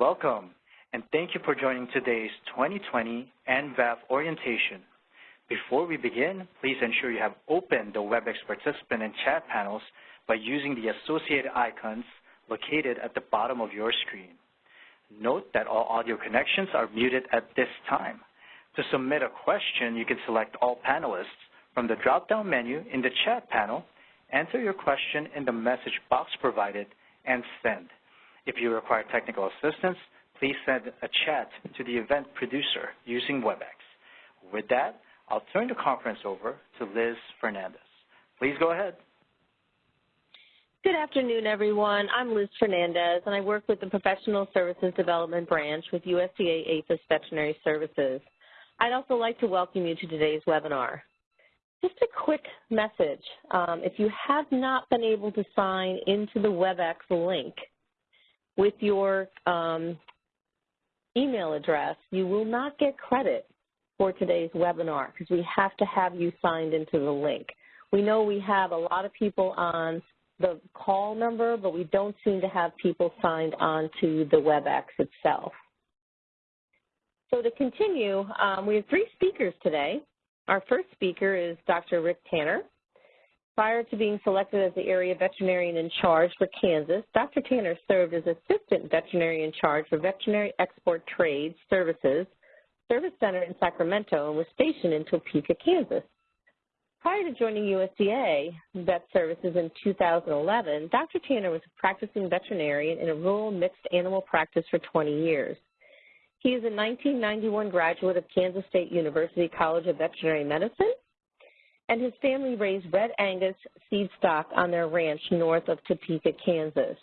Welcome, and thank you for joining today's 2020 NVAP orientation. Before we begin, please ensure you have opened the WebEx participant and chat panels by using the associated icons located at the bottom of your screen. Note that all audio connections are muted at this time. To submit a question, you can select all panelists from the drop-down menu in the chat panel, enter your question in the message box provided, and send. If you require technical assistance, please send a chat to the event producer using WebEx. With that, I'll turn the conference over to Liz Fernandez. Please go ahead. Good afternoon, everyone. I'm Liz Fernandez, and I work with the Professional Services Development Branch with USDA APHIS Veterinary Services. I'd also like to welcome you to today's webinar. Just a quick message. Um, if you have not been able to sign into the WebEx link with your um, email address, you will not get credit for today's webinar because we have to have you signed into the link. We know we have a lot of people on the call number, but we don't seem to have people signed on to the WebEx itself. So to continue, um, we have three speakers today. Our first speaker is Dr. Rick Tanner. Prior to being selected as the area veterinarian in charge for Kansas, Dr. Tanner served as assistant veterinarian in charge for Veterinary Export Trade Services Service Center in Sacramento and was stationed in Topeka, Kansas. Prior to joining USDA Vet Services in 2011, Dr. Tanner was a practicing veterinarian in a rural mixed animal practice for 20 years. He is a 1991 graduate of Kansas State University College of Veterinary Medicine and his family raised red Angus seed stock on their ranch north of Topeka, Kansas.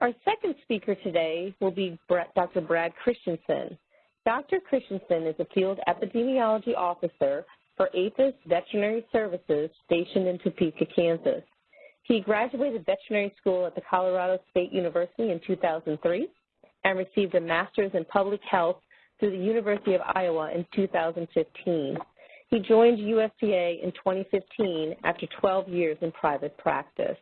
Our second speaker today will be Dr. Brad Christensen. Dr. Christensen is a field epidemiology officer for APHIS Veterinary Services stationed in Topeka, Kansas. He graduated veterinary school at the Colorado State University in 2003 and received a master's in public health through the University of Iowa in 2015. He joined USDA in 2015 after 12 years in private practice.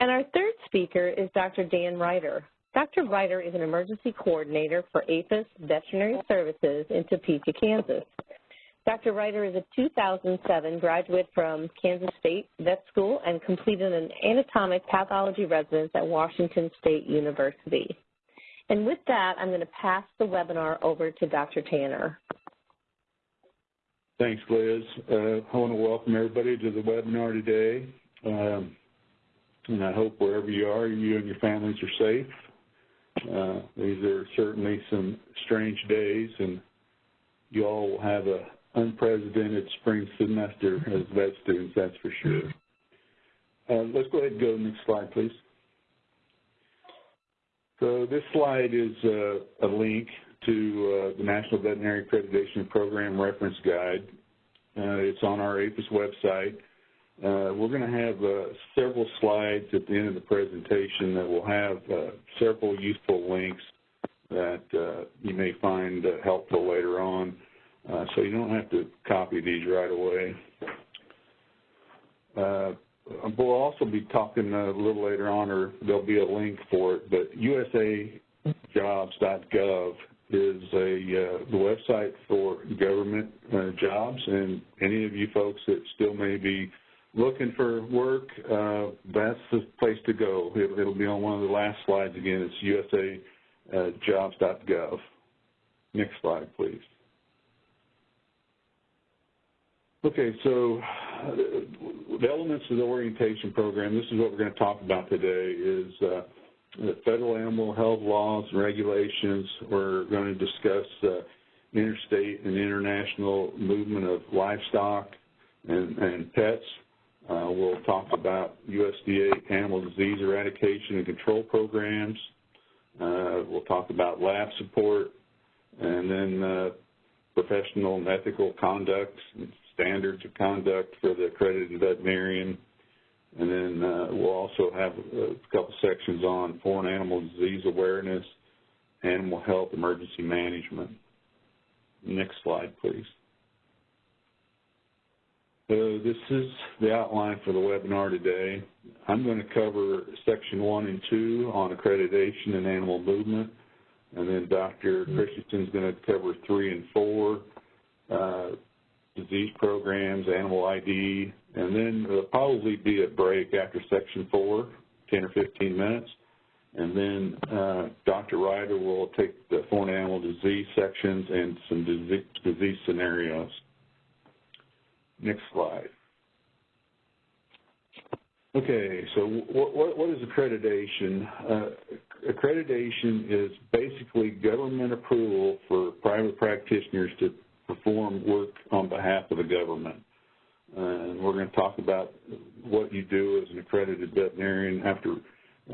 And our third speaker is Dr. Dan Reiter. Dr. Reiter is an emergency coordinator for APHIS Veterinary Services in Topeka, Kansas. Dr. Reiter is a 2007 graduate from Kansas State Vet School and completed an anatomic pathology residence at Washington State University. And with that, I'm going to pass the webinar over to Dr. Tanner. Thanks, Liz. Uh, I want to welcome everybody to the webinar today. Um, and I hope wherever you are, you and your families are safe. Uh, these are certainly some strange days, and you all will have an unprecedented spring semester as vet students, that's for sure. Uh, let's go ahead and go to the next slide, please. So this slide is uh, a link to uh, the National Veterinary Accreditation Program Reference Guide. Uh, it's on our APHIS website. Uh, we're going to have uh, several slides at the end of the presentation that will have uh, several useful links that uh, you may find helpful later on. so you don't have to copy these right away. we'll also be talking a little later on, or there'll be a link for it, but usajobs.gov is a uh, the website for government uh, jobs, and any of you folks that still may be looking for work, uh, that's the place to go. It, will be on one of the last slides again. It's usajobs.gov. Next slide, please. Okay, so uh, the elements of the orientation program, this is what we're going to talk about today, is uh, the federal animal health laws and regulations. We're going to discuss uh, interstate and international movement of livestock and, and pets. Uh, we'll talk about USDA animal disease eradication and control programs. Uh, we'll talk about lab support and then uh, professional and ethical conduct, standards of conduct for the accredited veterinarian. And then uh, we'll also have a couple sections on foreign animal disease awareness, animal health emergency management. Next slide, please. So this is the outline for the webinar today. I'm going to cover section one and two on accreditation and animal movement. And then Dr. Christensen is going to cover three and four, uh, disease programs, animal ID, and then there'll probably be a break after section four, 10 or 15 minutes. And then uh, Dr. Reiter will take the foreign animal disease sections and some disease, disease scenarios. Next slide. Okay, so what, what, what is accreditation? Uh, accreditation is basically government approval for private practitioners to perform work on behalf of the government. And we're going to talk about what you do as an accredited veterinarian after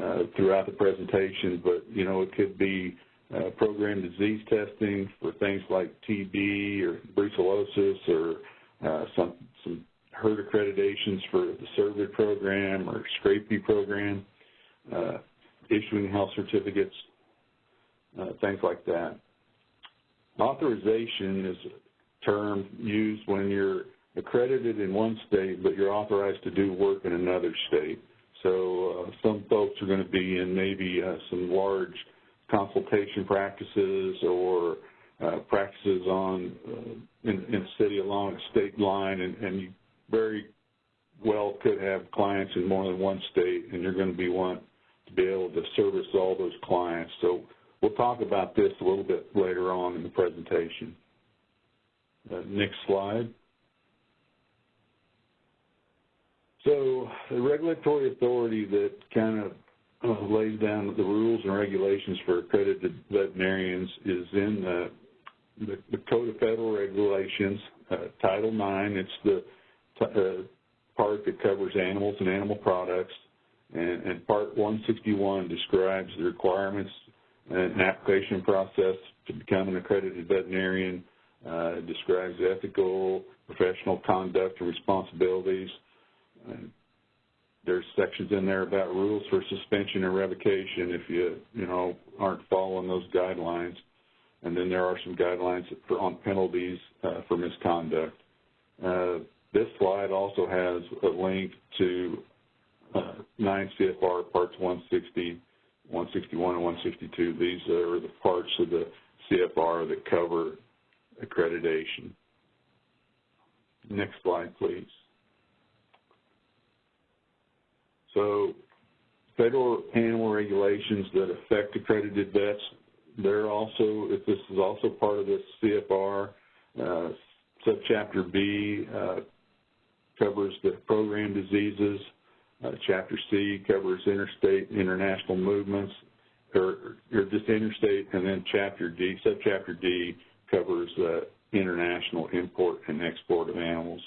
uh, throughout the presentation, but you know it could be uh, program disease testing for things like TB or brucellosis or uh, some some herd accreditations for the CERVID program or scrapie program, uh, issuing health certificates, uh, things like that. Authorization is a term used when you're accredited in one state, but you're authorized to do work in another state. So uh, some folks are going to be in maybe uh, some large consultation practices or uh, practices on uh, in, in city along a state line, and, and you very well could have clients in more than one state, and you're going to be want to be able to service all those clients. So we'll talk about this a little bit later on in the presentation. Uh, next slide. So the regulatory authority that kind of uh, lays down the rules and regulations for accredited veterinarians is in the the, the Code of Federal Regulations, uh, Title IX. It's the uh, part that covers animals and animal products, and, and Part 161 describes the requirements and application process to become an accredited veterinarian. Uh, describes ethical, professional conduct and responsibilities. there's sections in there about rules for suspension and revocation if you, you know, aren't following those guidelines. And then there are some guidelines for, on penalties uh, for misconduct. Uh, this slide also has a link to uh, 9 CFR Parts 160, 161, and 162. These are the parts of the CFR that cover accreditation. Next slide, please. So federal animal regulations that affect accredited vets they're also, if this is also part of this CFR, uh, subchapter B uh, covers the program diseases. Uh, chapter C covers interstate international movements, or, or just interstate, and then chapter D, subchapter D covers uh, international import and export of animals.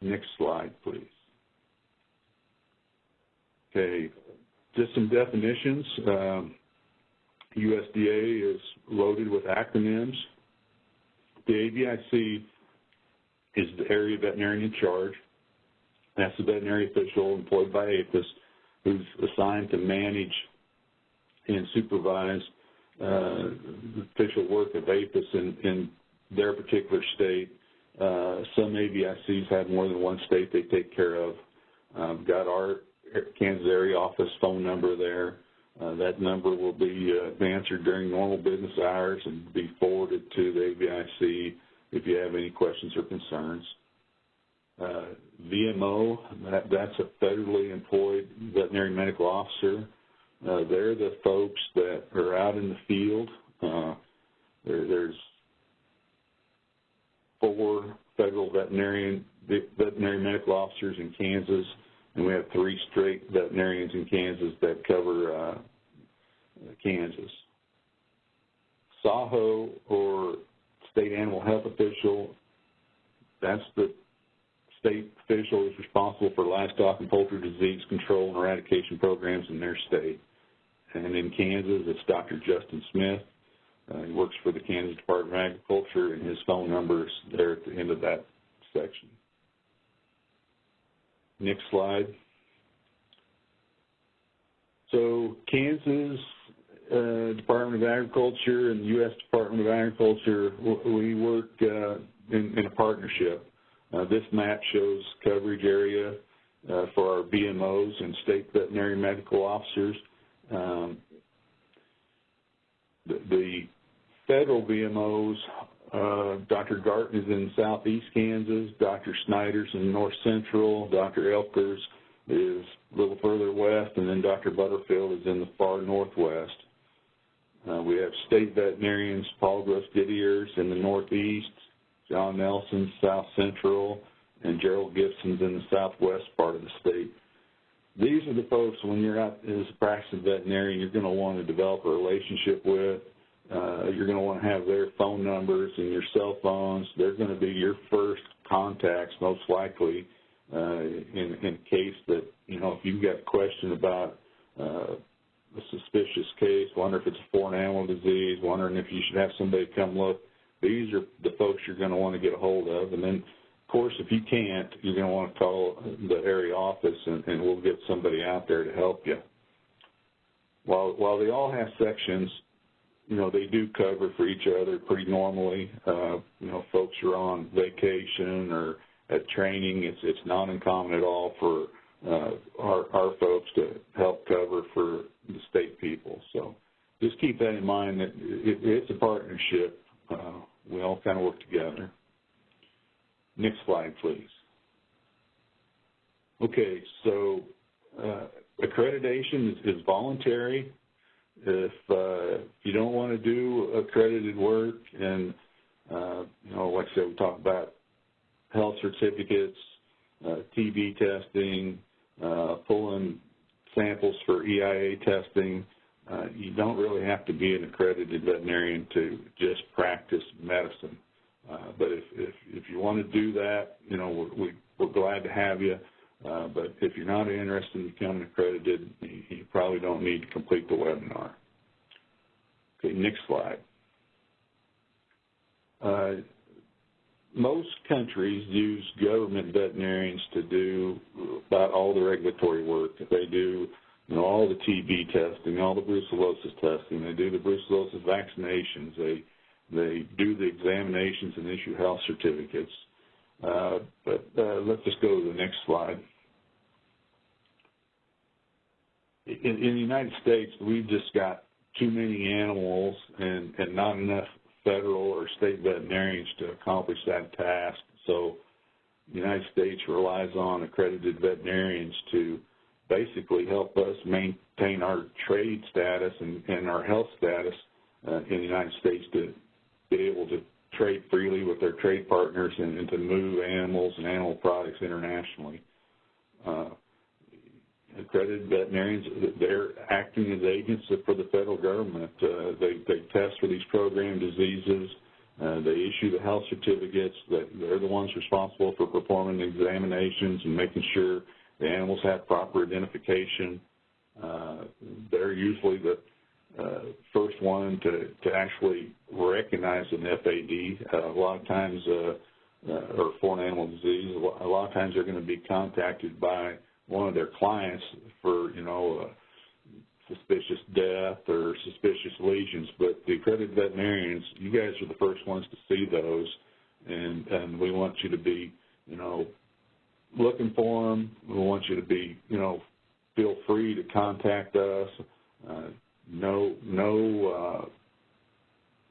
Next slide, please. Okay, just some definitions. Um, USDA is loaded with acronyms. The AVIC is the area veterinarian in charge. That's the veterinary official employed by APHIS who's assigned to manage and supervise uh, official work of APHIS in, in their particular state. Uh, some AVICs have more than one state they take care of. We've got our Kansas area office phone number there. Uh, that number will be uh, answered during normal business hours and be forwarded to the AVIC if you have any questions or concerns. Uh, VMO, that, that's a federally employed veterinary medical officer. Uh, they're the folks that are out in the field. Uh, there, there's four federal veterinarian veterinary medical officers in Kansas and we have three straight veterinarians in Kansas that cover uh, Kansas. SAHO, or State Animal Health Official, that's the state official is responsible for livestock and poultry disease control and eradication programs in their state. And in Kansas, it's Dr. Justin Smith. Uh, he works for the Kansas Department of Agriculture, and his phone number is there at the end of that section. Next slide. So Kansas uh, Department of Agriculture and the U.S. Department of Agriculture, we work uh, in, in a partnership. Uh, this map shows coverage area uh, for our VMOs and state veterinary medical officers. Um, the, the, federal VMOs, uh, Dr. Garton is in southeast Kansas, Dr. Snyder's in north central, Dr. Elkers is a little further west, and then Dr. Butterfield is in the far northwest. Uh, we have state veterinarians, Paul Gross Didier's in the northeast, John Nelson, south central, and Gerald Gibson's in the southwest part of the state. These are the folks, when you're out as a practicing veterinarian, you're going to want to develop a relationship with. Uh, you're going to want to have their phone numbers and your cell phones. They're going to be your first contacts, most likely, uh, in, in case that, you know, if you've got a question about uh, a suspicious case, wonder if it's a foreign animal disease, wondering if you should have somebody come look. These are the folks you're going to want to get a hold of. And then, of course, if you can't, you're going to want to call the area office and, and we'll get somebody out there to help you. While, while they all have sections, you know, they do cover for each other pretty normally. Uh, you know, folks are on vacation or at training. It's, it's not uncommon at all for uh, our, our folks to help cover for the state people. So just keep that in mind that it, it's a partnership. Uh, we all kind of work together. Next slide, please. Okay, so uh, accreditation is, is, voluntary. If, uh, you don't want to do accredited work, and uh, you know, like I said, we talk about health certificates, uh, TB testing, uh, pulling samples for EIA testing. Uh, you don't really have to be an accredited veterinarian to just practice medicine. Uh, but if, if, if you want to do that, you know, we, we're glad to have you. Uh, but if you're not interested in becoming accredited, you, you probably don't need to complete the webinar. Okay, next slide. Uh, most countries use government veterinarians to do about all the regulatory work. They do you know, all the TB testing, all the brucellosis testing. They do the brucellosis vaccinations. They they do the examinations and issue health certificates. Uh, but uh, let's just go to the next slide. In, in, the United States, we've just got too many animals and, and not enough federal or state veterinarians to accomplish that task. So the United States relies on accredited veterinarians to basically help us maintain our trade status and, and our health status uh, in the United States to be able to trade freely with their trade partners and, and to move animals and animal products internationally. Uh, accredited veterinarians, they're acting as agents for the federal government. Uh, they, they test for these program diseases. Uh, they issue the health certificates. They're the ones responsible for performing examinations and making sure the animals have proper identification. Uh, they're usually the uh, first one to, to actually recognize an FAD. Uh, a lot of times, uh, uh, or foreign animal disease, a lot of times they're going to be contacted by one of their clients for, you know, suspicious death or suspicious lesions. But the accredited veterinarians, you guys are the first ones to see those, and, and we want you to be, you know, looking for them. We want you to be, you know, feel free to contact us. Uh, no, no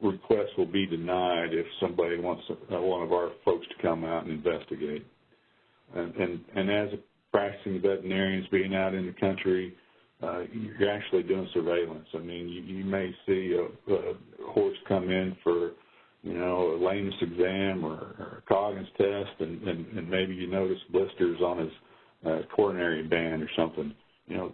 uh, request will be denied if somebody wants uh, one of our folks to come out and investigate. And, and, and as a practicing veterinarians being out in the country, uh, you're actually doing surveillance. I mean, you, you may see a, a horse come in for, you know, a lameness exam or, or a Coggins test, and, and, and maybe you notice blisters on his uh, coronary band or something. You know,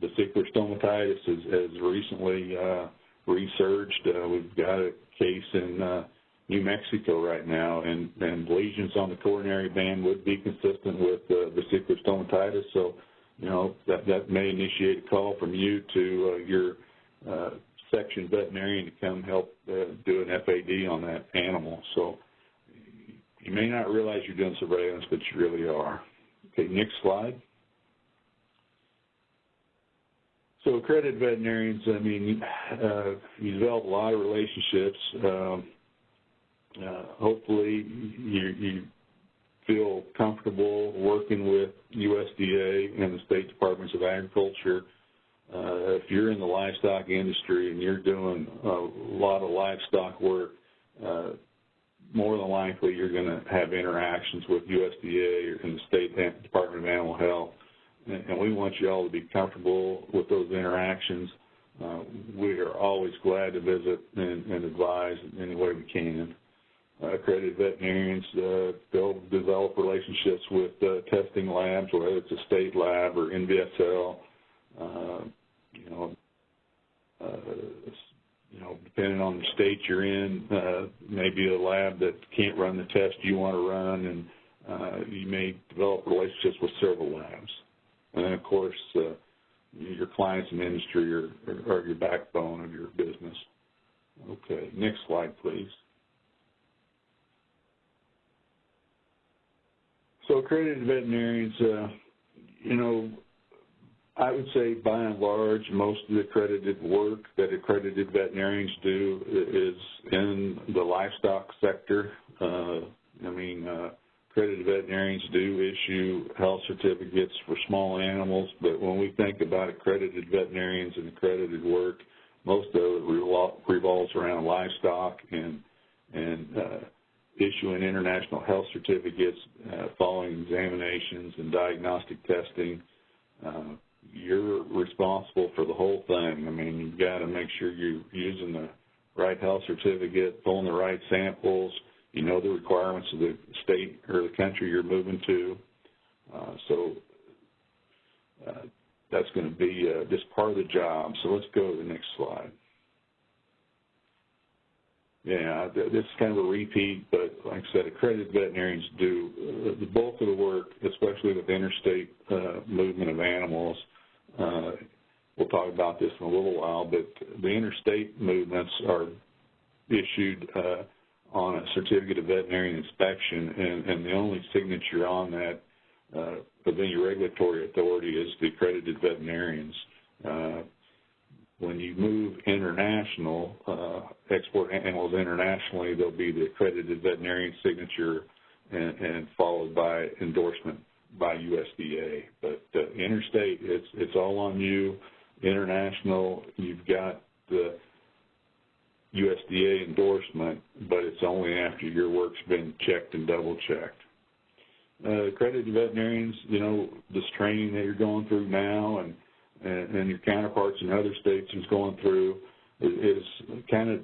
vesicular stomatitis has, has recently uh, resurged. Uh, we've got a case in uh, New Mexico right now, and, and lesions on the coronary band would be consistent with uh, vesicular stomatitis. So, you know, that, that may initiate a call from you to uh, your uh, section veterinarian to come help uh, do an FAD on that animal. So you may not realize you're doing surveillance, but you really are. Okay, next slide. So accredited veterinarians, I mean, uh, you develop a lot of relationships. Um, uh, hopefully you, you feel comfortable working with USDA and the state departments of agriculture. Uh, if you're in the livestock industry and you're doing a lot of livestock work, uh, more than likely you're going to have interactions with USDA and the State Department of Animal Health. And we want you all to be comfortable with those interactions. Uh, we are always glad to visit and, and advise in any way we can. Uh, accredited veterinarians, uh, they'll develop relationships with uh, testing labs, whether it's a state lab or NVSL. Uh, you know, uh, you know, depending on the state you're in, uh, maybe a lab that can't run the test you want to run, and you may develop relationships with several labs. And then, of course, uh, your clients and industry are, are your backbone of your business. Okay, next slide, please. So accredited veterinarians, uh, you know, I would say by and large, most of the accredited work that accredited veterinarians do is in the livestock sector. Uh, I mean, uh, accredited veterinarians do issue health certificates for small animals, but when we think about accredited veterinarians and accredited work, most of it revolves around livestock and and uh, issuing international health certificates, uh, following examinations and diagnostic testing. Uh, you're responsible for the whole thing. I mean, you've got to make sure you're using the right health certificate, pulling the right samples. You know the requirements of the state or the country you're moving to. Uh, so uh, that's going to be uh, just part of the job. So let's go to the next slide. Yeah, this is kind of a repeat, but like I said, accredited veterinarians do uh, the bulk of the work, especially with interstate uh, movement of animals. Uh, we'll talk about this in a little while, but the interstate movements are issued uh, on a certificate of veterinary inspection, and, and, the only signature on that uh, of any regulatory authority is the accredited veterinarians. Uh, when you move international, uh, export animals internationally, there'll be the accredited veterinarian signature and, and followed by endorsement by USDA. But uh, interstate, it's it's all on you. International, you've got the USDA endorsement, but it's only after your work's been checked and double checked. Uh, accredited veterinarians, you know, this training that you're going through now and, and, and your counterparts in other states is going through is, kind of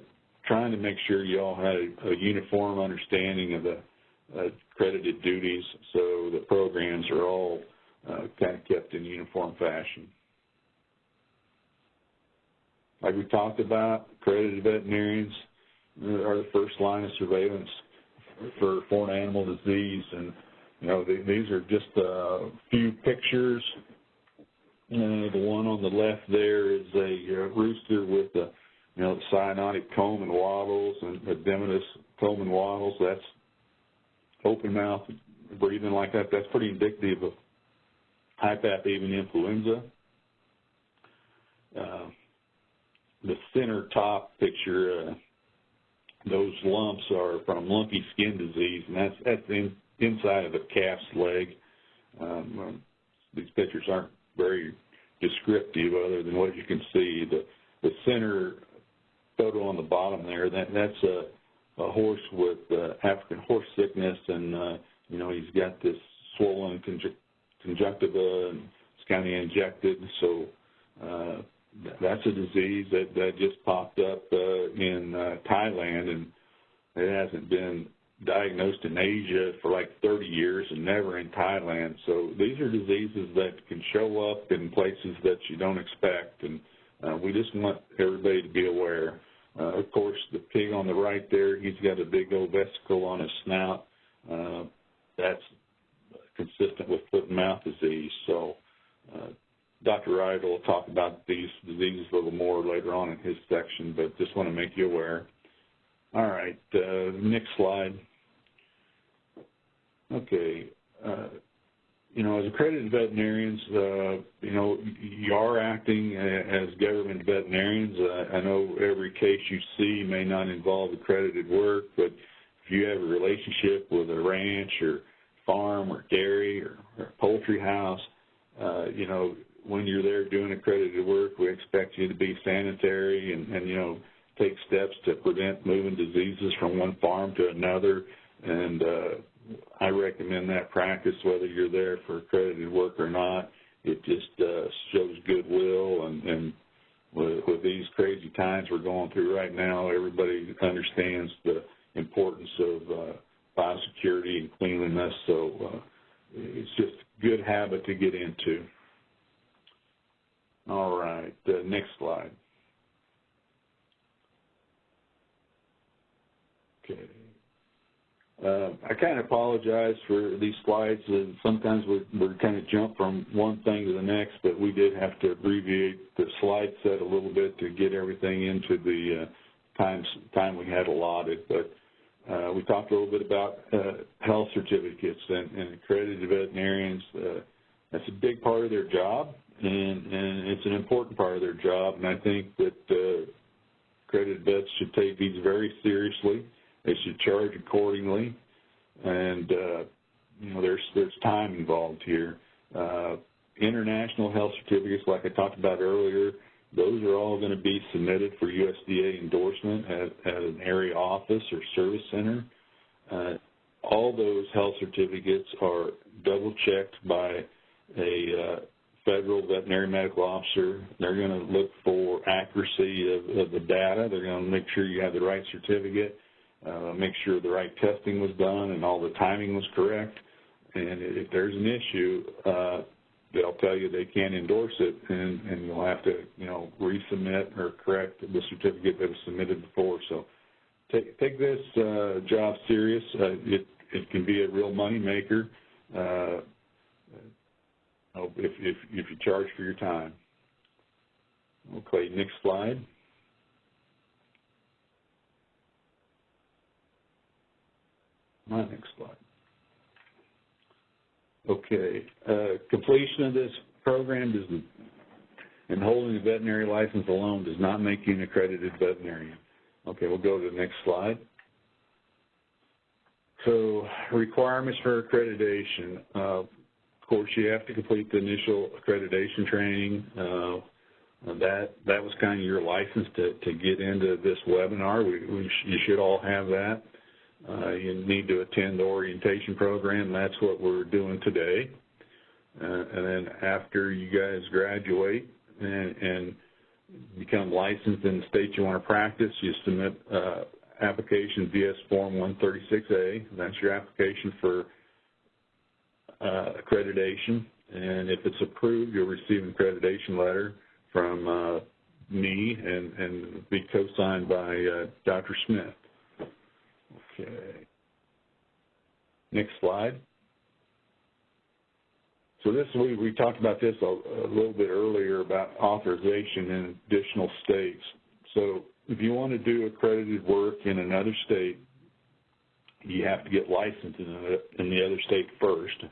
trying to make sure you all have a, a uniform understanding of the uh, accredited duties, so the programs are all uh, kind of kept in uniform fashion. Like we talked about, accredited veterinarians are the first line of surveillance for foreign animal disease, and you know these are just a few pictures. Uh, the one on the left there is a uh, rooster with the you know cyanotic comb and wattles and edematous comb and wattles. That's open mouth breathing like that, that's pretty indicative of high path avian influenza. Uh, the center top picture, uh, those lumps are from lumpy skin disease, and that's at the in, inside of a calf's leg. Um, these pictures aren't very descriptive other than what you can see. The, the center photo on the bottom there, that, that's a a horse with uh, African horse sickness, and uh, you know he's got this swollen conju conjunctiva, and it's kind of injected. So uh, that's a disease that that just popped up uh, in uh, Thailand, and it hasn't been diagnosed in Asia for like 30 years and never in Thailand. So these are diseases that can show up in places that you don't expect, and uh, we just want everybody to be aware. Uh, of course, the pig on the right there, he's got a big old vesicle on his snout. Uh, that's consistent with foot and mouth disease. So uh, Dr. Wright will talk about these diseases a little more later on in his section, but just want to make you aware. All right, uh, next slide. Okay, uh, you know, as accredited veterinarians, uh, you know, you are acting as government veterinarians. Uh, I know every case you see may not involve accredited work, but if you have a relationship with a ranch or farm or dairy or, or poultry house, uh, you know, when you're there doing accredited work, we expect you to be sanitary and, and you know, take steps to prevent moving diseases from one farm to another. And uh, I recommend that practice whether you're there for accredited work or not. It just uh, shows goodwill and, and with, with these crazy times we're going through right now, everybody understands the importance of uh, biosecurity and cleanliness. So uh, it's just a good habit to get into. All right, the next slide. Okay. Uh, I kind of apologize for these slides. Sometimes we, we kind of jump from one thing to the next, but we did have to abbreviate the slide set a little bit to get everything into the uh, time, time we had allotted. But uh, we talked a little bit about uh, health certificates and, and accredited veterinarians. Uh, that's a big part of their job, and, and it's an important part of their job. And I think that uh, accredited vets should take these very seriously. They should charge accordingly, and uh, you know there's there's time involved here. Uh, international health certificates, like I talked about earlier, those are all going to be submitted for USDA endorsement at, at an area office or service center. Uh, all those health certificates are double checked by a uh, federal veterinary medical officer. They're going to look for accuracy of, of the data. They're going to make sure you have the right certificate uh, make sure the right testing was done and all the timing was correct. And if there's an issue, uh, they'll tell you they can't endorse it, and, and you'll have to, you know, resubmit or correct the certificate that was submitted before. So take take this uh, job serious. Uh, it it can be a real money maker uh, if if if you charge for your time. Okay, next slide. My next slide. Okay, uh, completion of this program does, and holding a veterinary license alone does not make you an accredited veterinarian. Okay, we'll go to the next slide. So requirements for accreditation. Uh, of course, you have to complete the initial accreditation training. Uh, that that was kind of your license to, to get into this webinar. We, we sh you should all have that. Uh, you need to attend the orientation program. That's what we're doing today. Uh, and then after you guys graduate and, and, become licensed in the state you want to practice, you submit uh, application VS Form 136A. That's your application for uh, accreditation. And if it's approved, you'll receive an accreditation letter from uh, me and, and be co-signed by uh, Dr. Smith. Okay. Next slide. So this we, we talked about this a, a, little bit earlier about authorization in additional states. So if you want to do accredited work in another state, you have to get licensed in, a, in the other state first.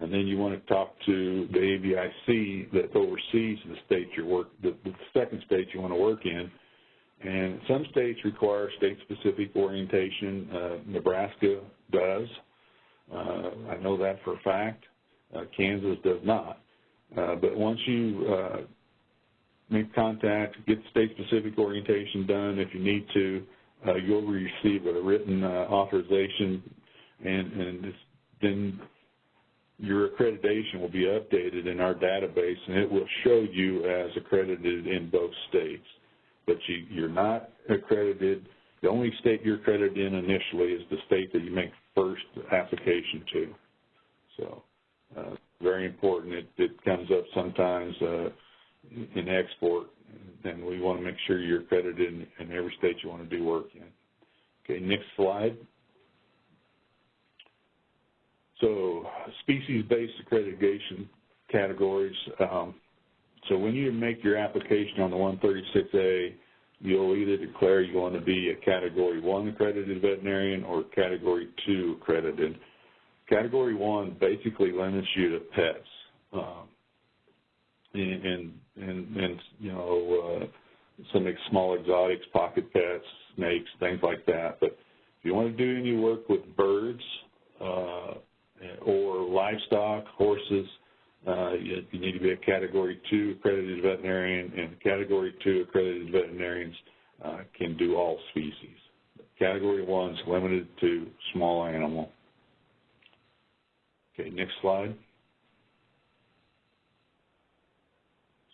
And then you want to talk to the AVIC that oversees the state you work, the, the second state you want to work in, and some states require state-specific orientation. Uh, Nebraska does. Uh, I know that for a fact. Uh, Kansas does not. Uh, but once you uh, make contact, get state-specific orientation done if you need to, uh, you'll receive a written authorization, and, and then your accreditation will be updated in our database, and it will show you as accredited in both states but you, you're not accredited. The only state you're accredited in initially is the state that you make first application to. So uh, very important. It, it, comes up sometimes uh, in export, and we want to make sure you're accredited in, in every state you want to do work in. Okay, next slide. So species-based accreditation categories. Um, so when you make your application on the 136A, you'll either declare you want to be a Category 1 accredited veterinarian or Category 2 accredited. Category 1 basically limits you to pets. Um, and, and, and, you know, uh, some small exotics, pocket pets, snakes, things like that. But if you want to do any work with birds uh, or livestock, horses, you, you, need to be a Category 2 accredited veterinarian, and Category 2 accredited veterinarians uh, can do all species. Category 1 is limited to small animal. Okay, next slide.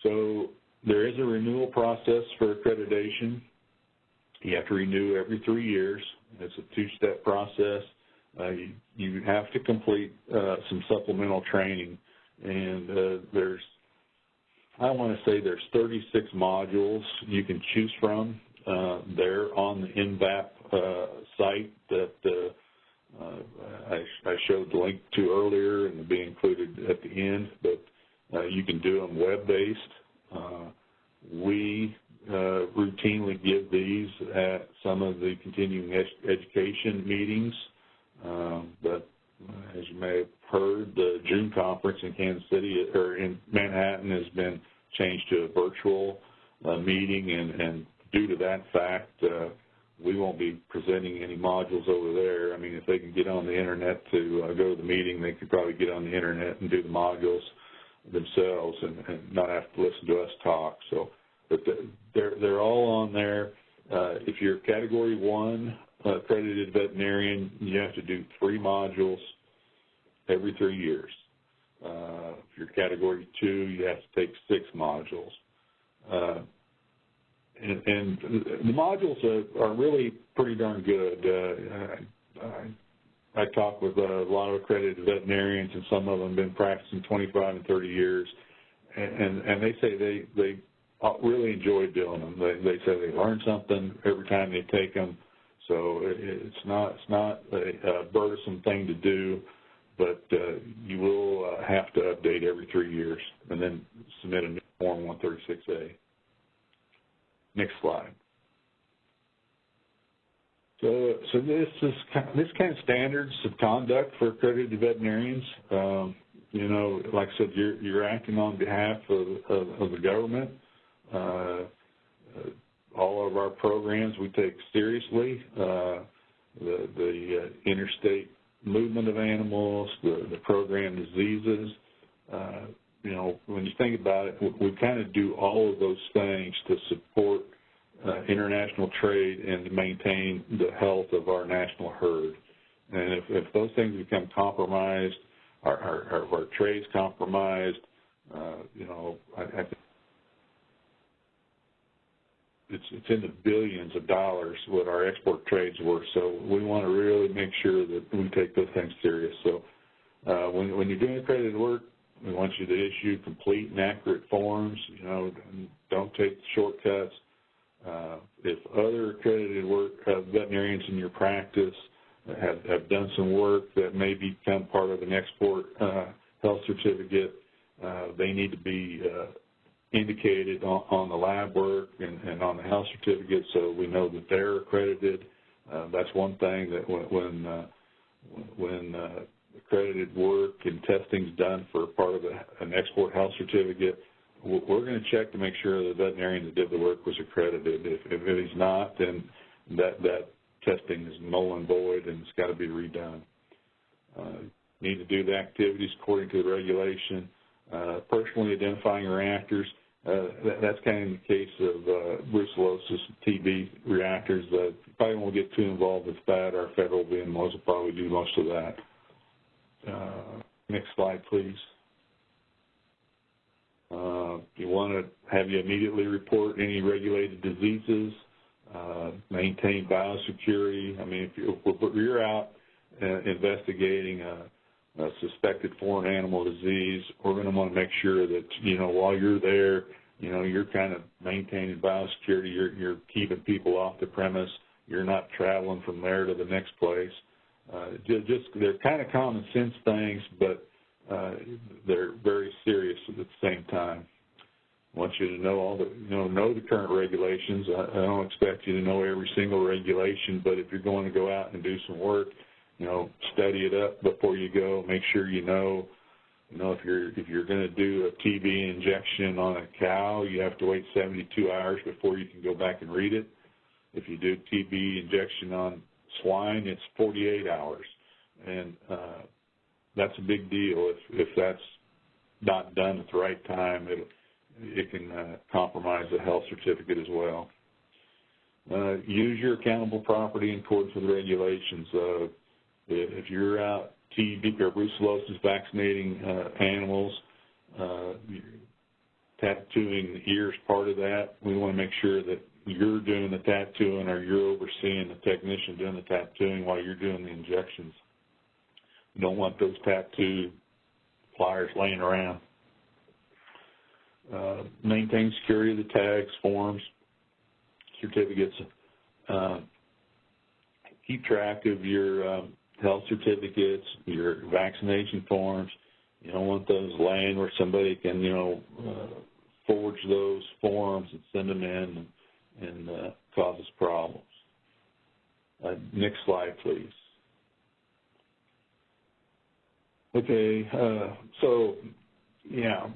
So there is a renewal process for accreditation. You have to renew every three years. It's a two-step process. Uh, you, you, have to complete uh, some supplemental training, and uh, there's, I want to say there's 36 modules you can choose from. Uh, there on the NVAP uh, site that uh, I, I, showed the link to earlier and will be included at the end, but you can do them web-based. we uh, routinely give these at some of the continuing ed education meetings. Um, but uh, as you may have heard, the June conference in Kansas City or in Manhattan has been changed to a virtual uh, meeting, and, and, due to that fact, uh, we won't be presenting any modules over there. I mean, if they can get on the internet to uh, go to the meeting, they could probably get on the internet and do the modules themselves and, and not have to listen to us talk. So but they're they're all on there. Uh, if you're Category One accredited veterinarian, you have to do three modules every three years. Uh, if you're Category Two, you have to take six modules. Uh, and, and, the modules are, are, really pretty darn good. Uh, I, I talk with a lot of accredited veterinarians, and some of them have been practicing 25 and 30 years, and, and they say they they really enjoy doing them. They, they say they learn something every time they take them. So it's not it's not a, a burdensome thing to do, but uh, you will uh, have to update every three years and then submit a new Form 136A. Next slide. So, so this is this kind of standards of conduct for accredited veterinarians. Um, you know, like I said, you're you're acting on behalf of, of, of the government. Uh, all of our programs we take seriously. Uh, the, the uh, interstate movement of animals, the, the program diseases. you know, when you think about it, we, we kind of do all of those things to support uh, international trade and to maintain the health of our national herd. And if, if those things become compromised, our, our, our, our trade's compromised, uh, you know, I, I think it's, it's in the billions of dollars what our export trades were. So we want to really make sure that we take those things serious. So uh, when, when you're doing accredited work, we want you to issue complete and accurate forms. You know, don't take shortcuts. Uh, if other accredited work uh, veterinarians in your practice have, have done some work that may become part of an export uh, health certificate, uh, they need to be uh, indicated on, on the lab work and, and, on the health certificate so we know that they're accredited. Uh, that's one thing that when, when, uh, when uh, accredited work and testing is done for part of a, an export health certificate, we're going to check to make sure the veterinarian that did the work was accredited. If, if he's not, then that, that testing is null and void and it's got to be redone. Uh, need to do the activities according to the regulation. Uh, personally identifying reactors. Uh, that's kind of the case of uh, brucellosis TB reactors. Probably won't get too involved with that. Our federal VMOs will probably do most of that. Uh, next slide, please. You want to have you immediately report any regulated diseases, maintain biosecurity. I mean, if you're, out investigating a uh, suspected foreign animal disease, we're going to want to make sure that, you know, while you're there, you know, you're kind of maintaining biosecurity, you're, you're keeping people off the premise, you're not traveling from there to the next place. Uh, just, they're kind of common sense things, but uh, they're very serious at the same time. I want you to know all the, you know, know the current regulations. I, I don't expect you to know every single regulation, but if you're going to go out and do some work, you know, study it up before you go. Make sure you know, you know, if you're if you're going to do a TB injection on a cow, you have to wait 72 hours before you can go back and read it. If you do TB injection on swine, it's 48 hours. And uh, that's a big deal. If, if that's not done at the right time, it, it can uh, compromise the health certificate as well. Uh, use your accountable property in accordance with regulations. Uh, if you're out TB or brucellosis vaccinating uh, animals, uh, tattooing the part of that. We want to make sure that you're doing the tattooing or you're overseeing the technician doing the tattooing while you're doing the injections. You don't want those tattoo pliers laying around. Uh, maintain security of the tags, forms, certificates. Uh, keep track of your um, health certificates, your vaccination forms. You don't want those laying where somebody can, you know, uh, forge those forms and send them in and, and uh, causes problems. Uh, next slide, please. Okay, uh, so yeah,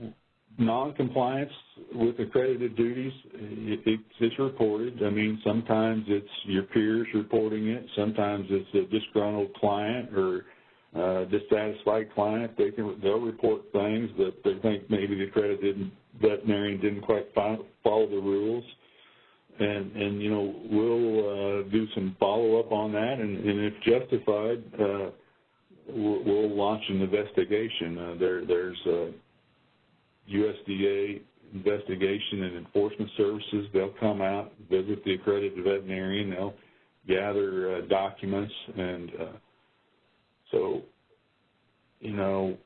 noncompliance with accredited duties, it, it's reported. I mean, sometimes it's your peers reporting it. Sometimes it's a disgruntled client or uh, dissatisfied client. They can they'll report things that they think maybe the accredited veterinarian didn't quite follow the rules. And, and you know, we'll uh, do some follow-up on that, and, and if justified, uh, we'll, we'll launch an investigation. Uh, there, there's a USDA investigation and enforcement services. They'll come out, visit the accredited veterinarian. They'll gather uh, documents, and uh, so, you know,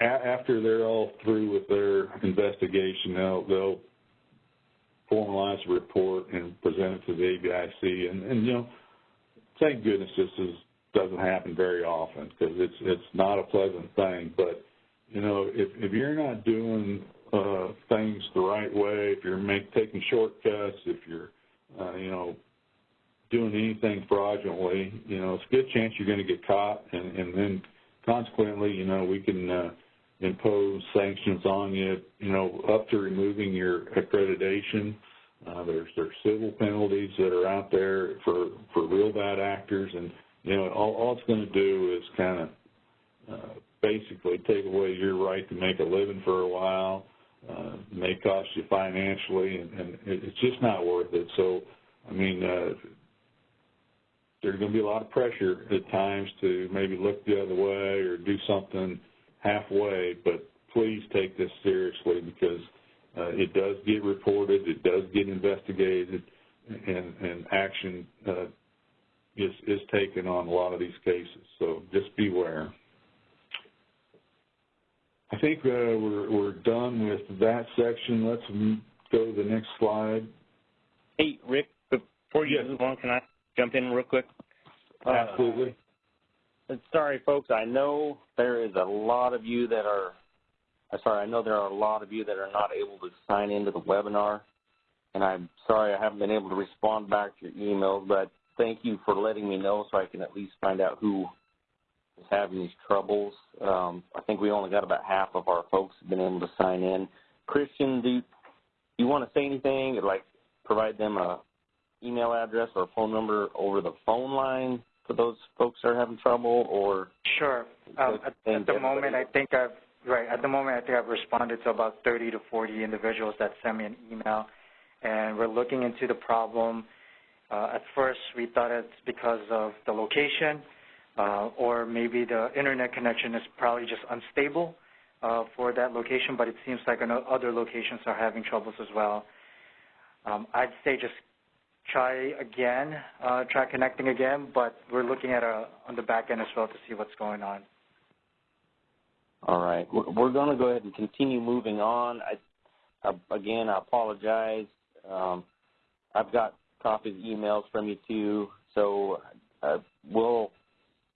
after they're all through with their investigation, they'll, they'll formalize a report and present it to the AVIC. And, and you know, thank goodness this is doesn't happen very often because it's it's not a pleasant thing. But you know, if if you're not doing uh, things the right way, if you're make, taking shortcuts, if you're uh, you know doing anything fraudulently, you know, it's a good chance you're going to get caught, and, and then consequently, you know, we can uh, impose sanctions on you, you know, up to removing your accreditation. Uh, there's there's civil penalties that are out there for for real bad actors, and you know, all, all it's going to do is kind of uh, basically take away your right to make a living for a while. Uh, may cost you financially, and, and it's just not worth it. So, I mean, uh, there's going to be a lot of pressure at times to maybe look the other way or do something halfway, but please take this seriously because uh, it does get reported, it does get investigated, and, and action uh, is, is taken on a lot of these cases. So just beware. I think uh, we're, we're done with that section. Let's go to the next slide. Hey, Rick, before you yes. move on, can I jump in real quick? Absolutely. Uh, sorry, folks. I know there is a lot of you that are, uh, sorry, I know there are a lot of you that are not able to sign into the webinar. And I'm sorry I haven't been able to respond back to your emails, but thank you for letting me know so I can at least find out who is having these troubles. Um, I think we only got about half of our folks have been able to sign in. Christian, do you, you want to say anything like provide them a email address or a phone number over the phone line for those folks that are having trouble or? Sure. Um, at, at the moment, I think I've, right, at the moment, I think I've responded to about 30 to 40 individuals that sent me an email and we're looking into the problem. Uh, at first, we thought it's because of the location, or maybe the internet connection is probably just unstable uh, for that location, but it seems like other locations are having troubles as well. Um, I'd say just try again, uh, try connecting again, but we're looking at a, on the back end as well to see what's going on. All right. We're going to go ahead and continue moving on. I, uh, again, I apologize. Um, I've got copies emails from you too, so uh, we'll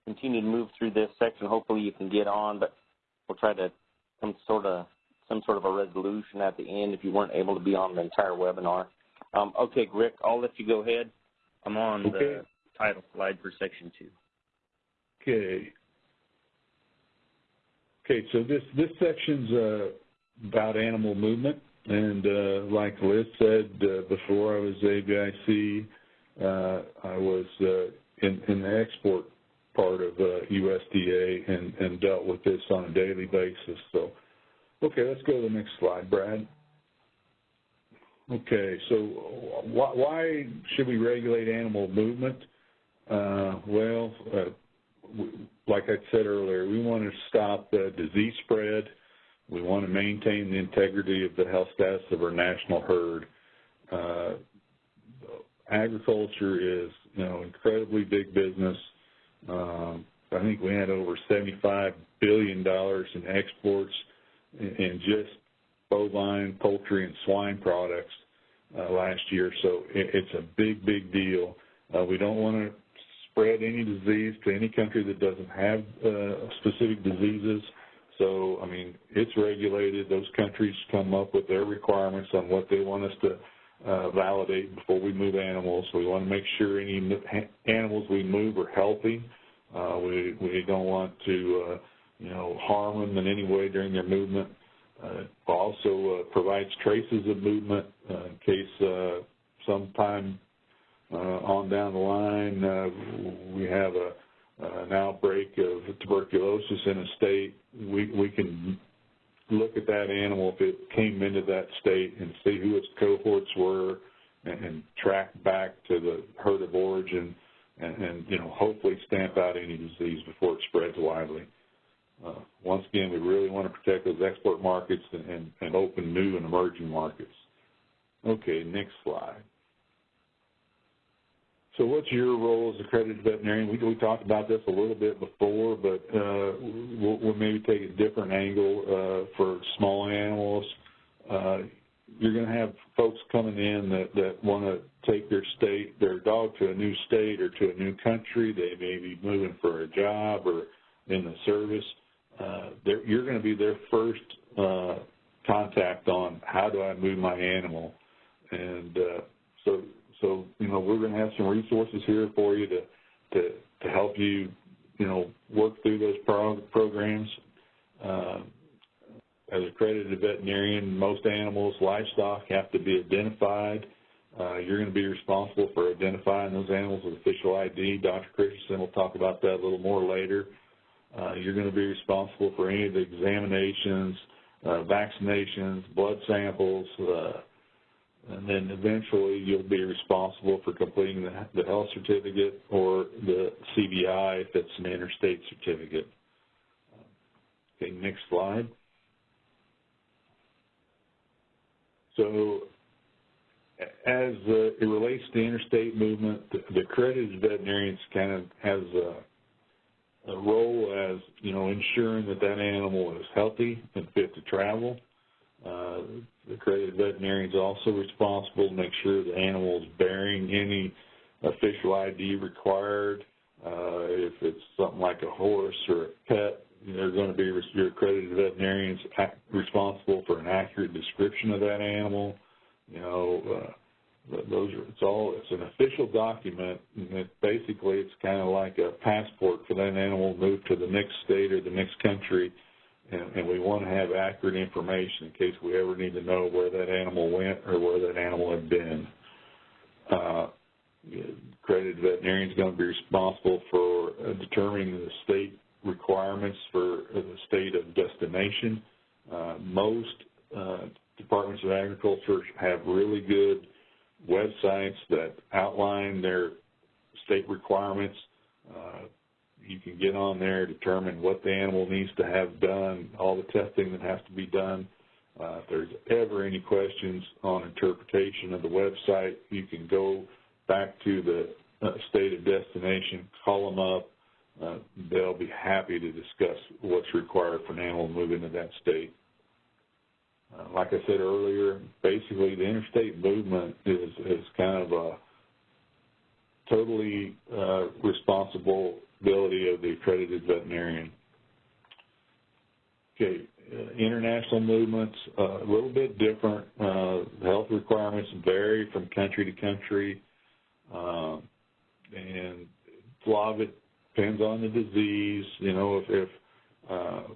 continue to move through this section. Hopefully you can get on, but we'll try to some sort of some sort of a resolution at the end if you weren't able to be on the entire webinar. Um, okay, Rick, I'll let you go ahead. I'm on okay. the title slide for section two. Okay. Okay, so this this section's uh, about animal movement. And uh, like Liz said uh, before I was AVIC, uh, I was uh, in, in the export part of uh, USDA and, and dealt with this on a daily basis. So, okay, let's go to the next slide, Brad. Okay, so why, why should we regulate animal movement? Uh, well, uh, like I said earlier, we want to stop the disease spread. We want to maintain the integrity of the health status of our national herd. Uh, agriculture is, you know, incredibly big business. Um, I think we had over $75 billion in exports in just bovine, poultry, and swine products uh, last year. So it, it's a big, big deal. Uh, we don't want to spread any disease to any country that doesn't have uh, specific diseases. So, I mean, it's regulated. Those countries come up with their requirements on what they want us to uh, validate before we move animals. We want to make sure any animals we move are healthy. Uh, we, we don't want to, uh, you know, harm them in any way during their movement. Uh, also uh, provides traces of movement uh, in case uh, sometime uh, on down the line uh, we have a, an outbreak of tuberculosis in a state. We, we can look at that animal if it came into that state and see who its cohorts were and, and track back to the herd of origin and, and, you know, hopefully stamp out any disease before it spreads widely. Uh, once again, we really want to protect those export markets and, and, and open new and emerging markets. Okay, next slide. So what's your role as accredited veterinarian? We, we talked about this a little bit before, but uh, we'll, we'll, maybe take a different angle uh, for small animals. Uh, you're going to have folks coming in that, that want to take their state, their dog to a new state or to a new country. They may be moving for a job or in the service. Uh, you're going to be their first uh, contact on how do I move my animal. And uh, so so, you know, we're going to have some resources here for you to, to, to help you, you know, work through those pro programs. Uh, as a accredited veterinarian, most animals, livestock have to be identified. Uh, you're going to be responsible for identifying those animals with official ID. Dr. Christensen will talk about that a little more later. Uh, you're going to be responsible for any of the examinations, uh, vaccinations, blood samples, uh, and then eventually you'll be responsible for completing the, the health certificate or the CVI if it's an interstate certificate. Okay, next slide. So as uh, it relates to the interstate movement, the, the accredited veterinarians kind of has a, a role as, you know, ensuring that that animal is healthy and fit to travel. Uh, the accredited veterinarian is also responsible to make sure the animal is bearing any official ID required. Uh, if it's something like a horse or a pet, they're going to be your accredited veterinarians responsible for an accurate description of that animal. You know, uh, those are it's all it's an official document, and it basically it's kind of like a passport for that animal to move to the next state or the next country and, and we want to have accurate information in case we ever need to know where that animal went or where that animal had been. Uh, accredited veterinarian is going to be responsible for uh, determining the state requirements for uh, the state of destination. Uh, most uh, departments of agriculture have really good websites that outline their state requirements. Uh, you can get on there, determine what the animal needs to have done, all the testing that has to be done. Uh, if there's ever any questions on interpretation of the website, you can go back to the uh, state of destination, call them up. Uh, they'll be happy to discuss what's required for an animal moving to that state. Uh, like I said earlier, basically the interstate movement is, is kind of a totally uh, responsible ability of the accredited veterinarian. Okay, uh, international movements, uh, a little bit different. Uh, health requirements vary from country to country, um, and a lot of it depends on the disease. You know, if, if uh,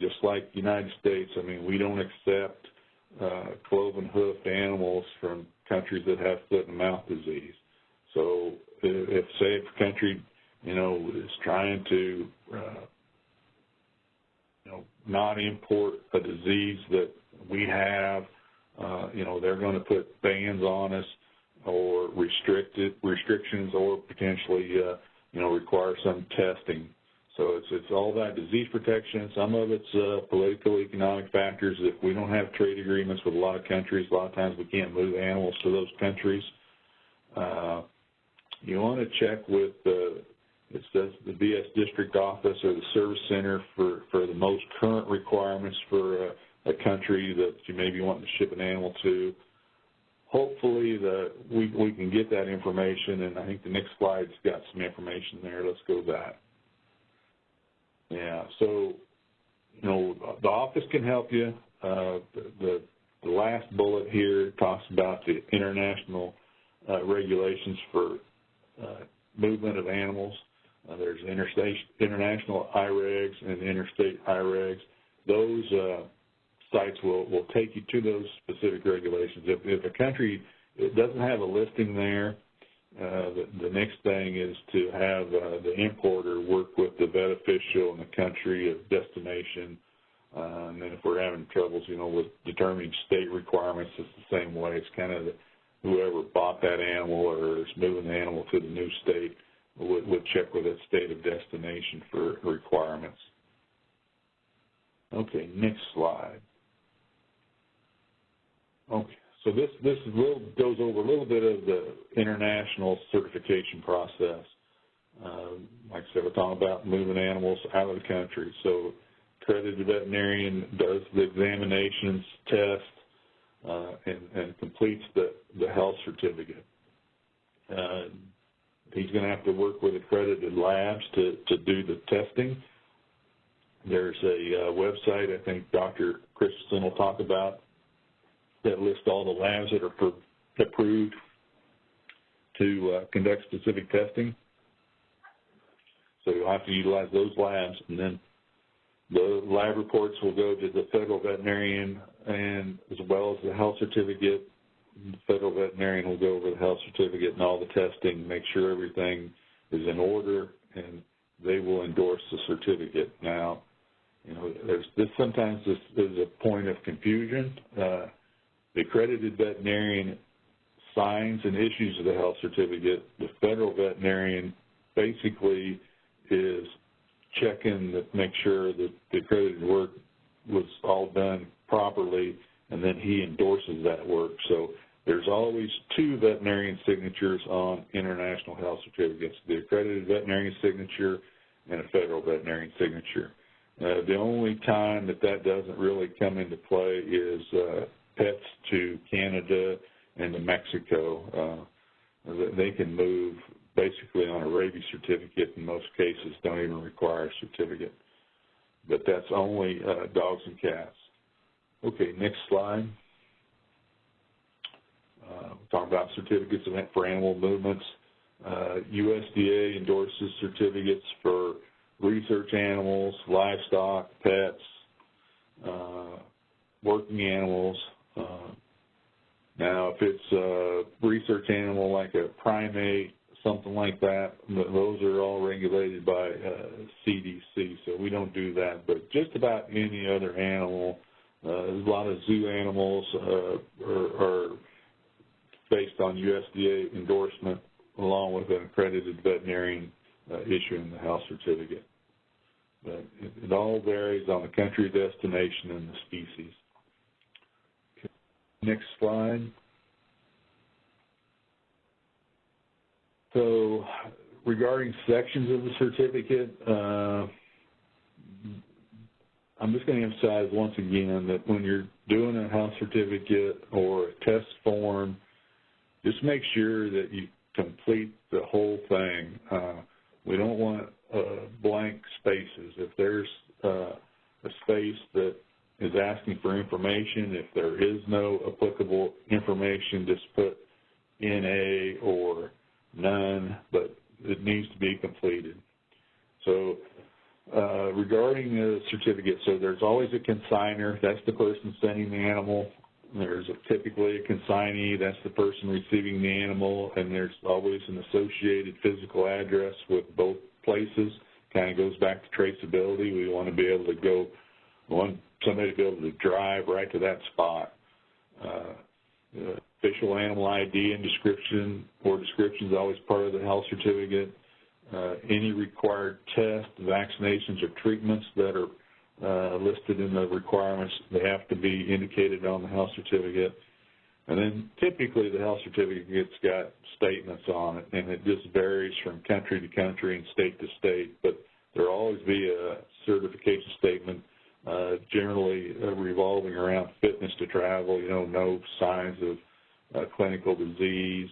just like the United States, I mean, we don't accept uh, cloven hoofed animals from countries that have foot and mouth disease. So if, if say, if a country, you know, is trying to, uh, you know, not import a disease that we have, uh, you know, they're going to put bans on us or restricted restrictions or potentially, uh, you know, require some testing. So it's it's all that disease protection. Some of it's uh, political, economic factors. If we don't have trade agreements with a lot of countries, a lot of times we can't move animals to those countries. Uh, you want to check with the it says the VS district office or the service center for for the most current requirements for a, a country that you may be wanting to ship an animal to hopefully the we we can get that information and I think the next slide's got some information there. Let's go back. Yeah, so you know the office can help you. Uh, the, the last bullet here talks about the international uh, regulations for uh, movement of animals. Uh, there's interstate international IREGs and interstate IREGs. Those uh, sites will, will take you to those specific regulations. If, if a country doesn't have a listing there, uh, the, the, next thing is to have uh, the importer work with the vet official in the country of destination. Uh, and then if we're having troubles, you know, with determining state requirements, it's the same way. It's kind of the, whoever bought that animal or is moving the animal to the new state would, would check with that state of destination for requirements. Okay, next slide. Okay, so this this little, goes over a little bit of the international certification process. Um, like I said, we're talking about moving animals out of the country. So accredited veterinarian does the examinations, test, uh, and, and, completes the, the health certificate. Uh, he's going to have to work with accredited labs to, to do the testing. There's a uh, website I think Dr. Christensen will talk about that lists all the labs that are approved to uh, conduct specific testing. So you'll have to utilize those labs, and then the lab reports will go to the federal veterinarian, and as well as the health certificate. The federal veterinarian will go over the health certificate and all the testing, make sure everything is in order, and they will endorse the certificate. Now, you know, there's this sometimes this is a point of confusion. Uh, the accredited veterinarian signs and issues the health certificate. The federal veterinarian basically is checking to make sure that the accredited work was all done properly, and then he endorses that work. So there's always two veterinarian signatures on international health certificates, the accredited veterinarian signature and a federal veterinarian signature. Uh, the only time that that doesn't really come into play is uh, pets to Canada and to Mexico. Uh, they can move basically on a rabies certificate in most cases, don't even require a certificate. But that's only uh, dogs and cats. Okay, next slide. Uh, talk about certificates for animal movements. Uh, USDA endorses certificates for research animals, livestock, pets, uh, working animals, uh, now, if it's a research animal like a primate, something like that, those are all regulated by uh, CDC, so we don't do that. But just about any other animal, uh, a lot of zoo animals uh, are, are based on USDA endorsement along with an accredited veterinarian uh, issuing the health certificate. But it, it all varies on the country destination and the species. Next slide. So regarding sections of the certificate, uh, I'm just going to emphasize once again that when you're doing a health certificate or a test form, just make sure that you complete the whole thing. Uh, we don't want uh, blank spaces. If there's uh, a space that is asking for information. If there is no applicable information, just put NA or none, but it needs to be completed. So uh, regarding the certificate, so there's always a consigner. That's the person sending the animal There's a, typically a consignee, that's the person receiving the animal, and there's always an associated physical address with both places. Kind of goes back to traceability. We want to be able to go, want somebody to be able to drive right to that spot. Uh, official animal ID and description or description is always part of the health certificate. Uh, any required tests, vaccinations, or treatments that are uh, listed in the requirements. They have to be indicated on the health certificate. And then typically the health certificate's got statements on it, and it just varies from country to country and state to state. But there'll always be a certification statement, uh, generally uh, revolving around fitness to travel, you know, no signs of uh, clinical disease,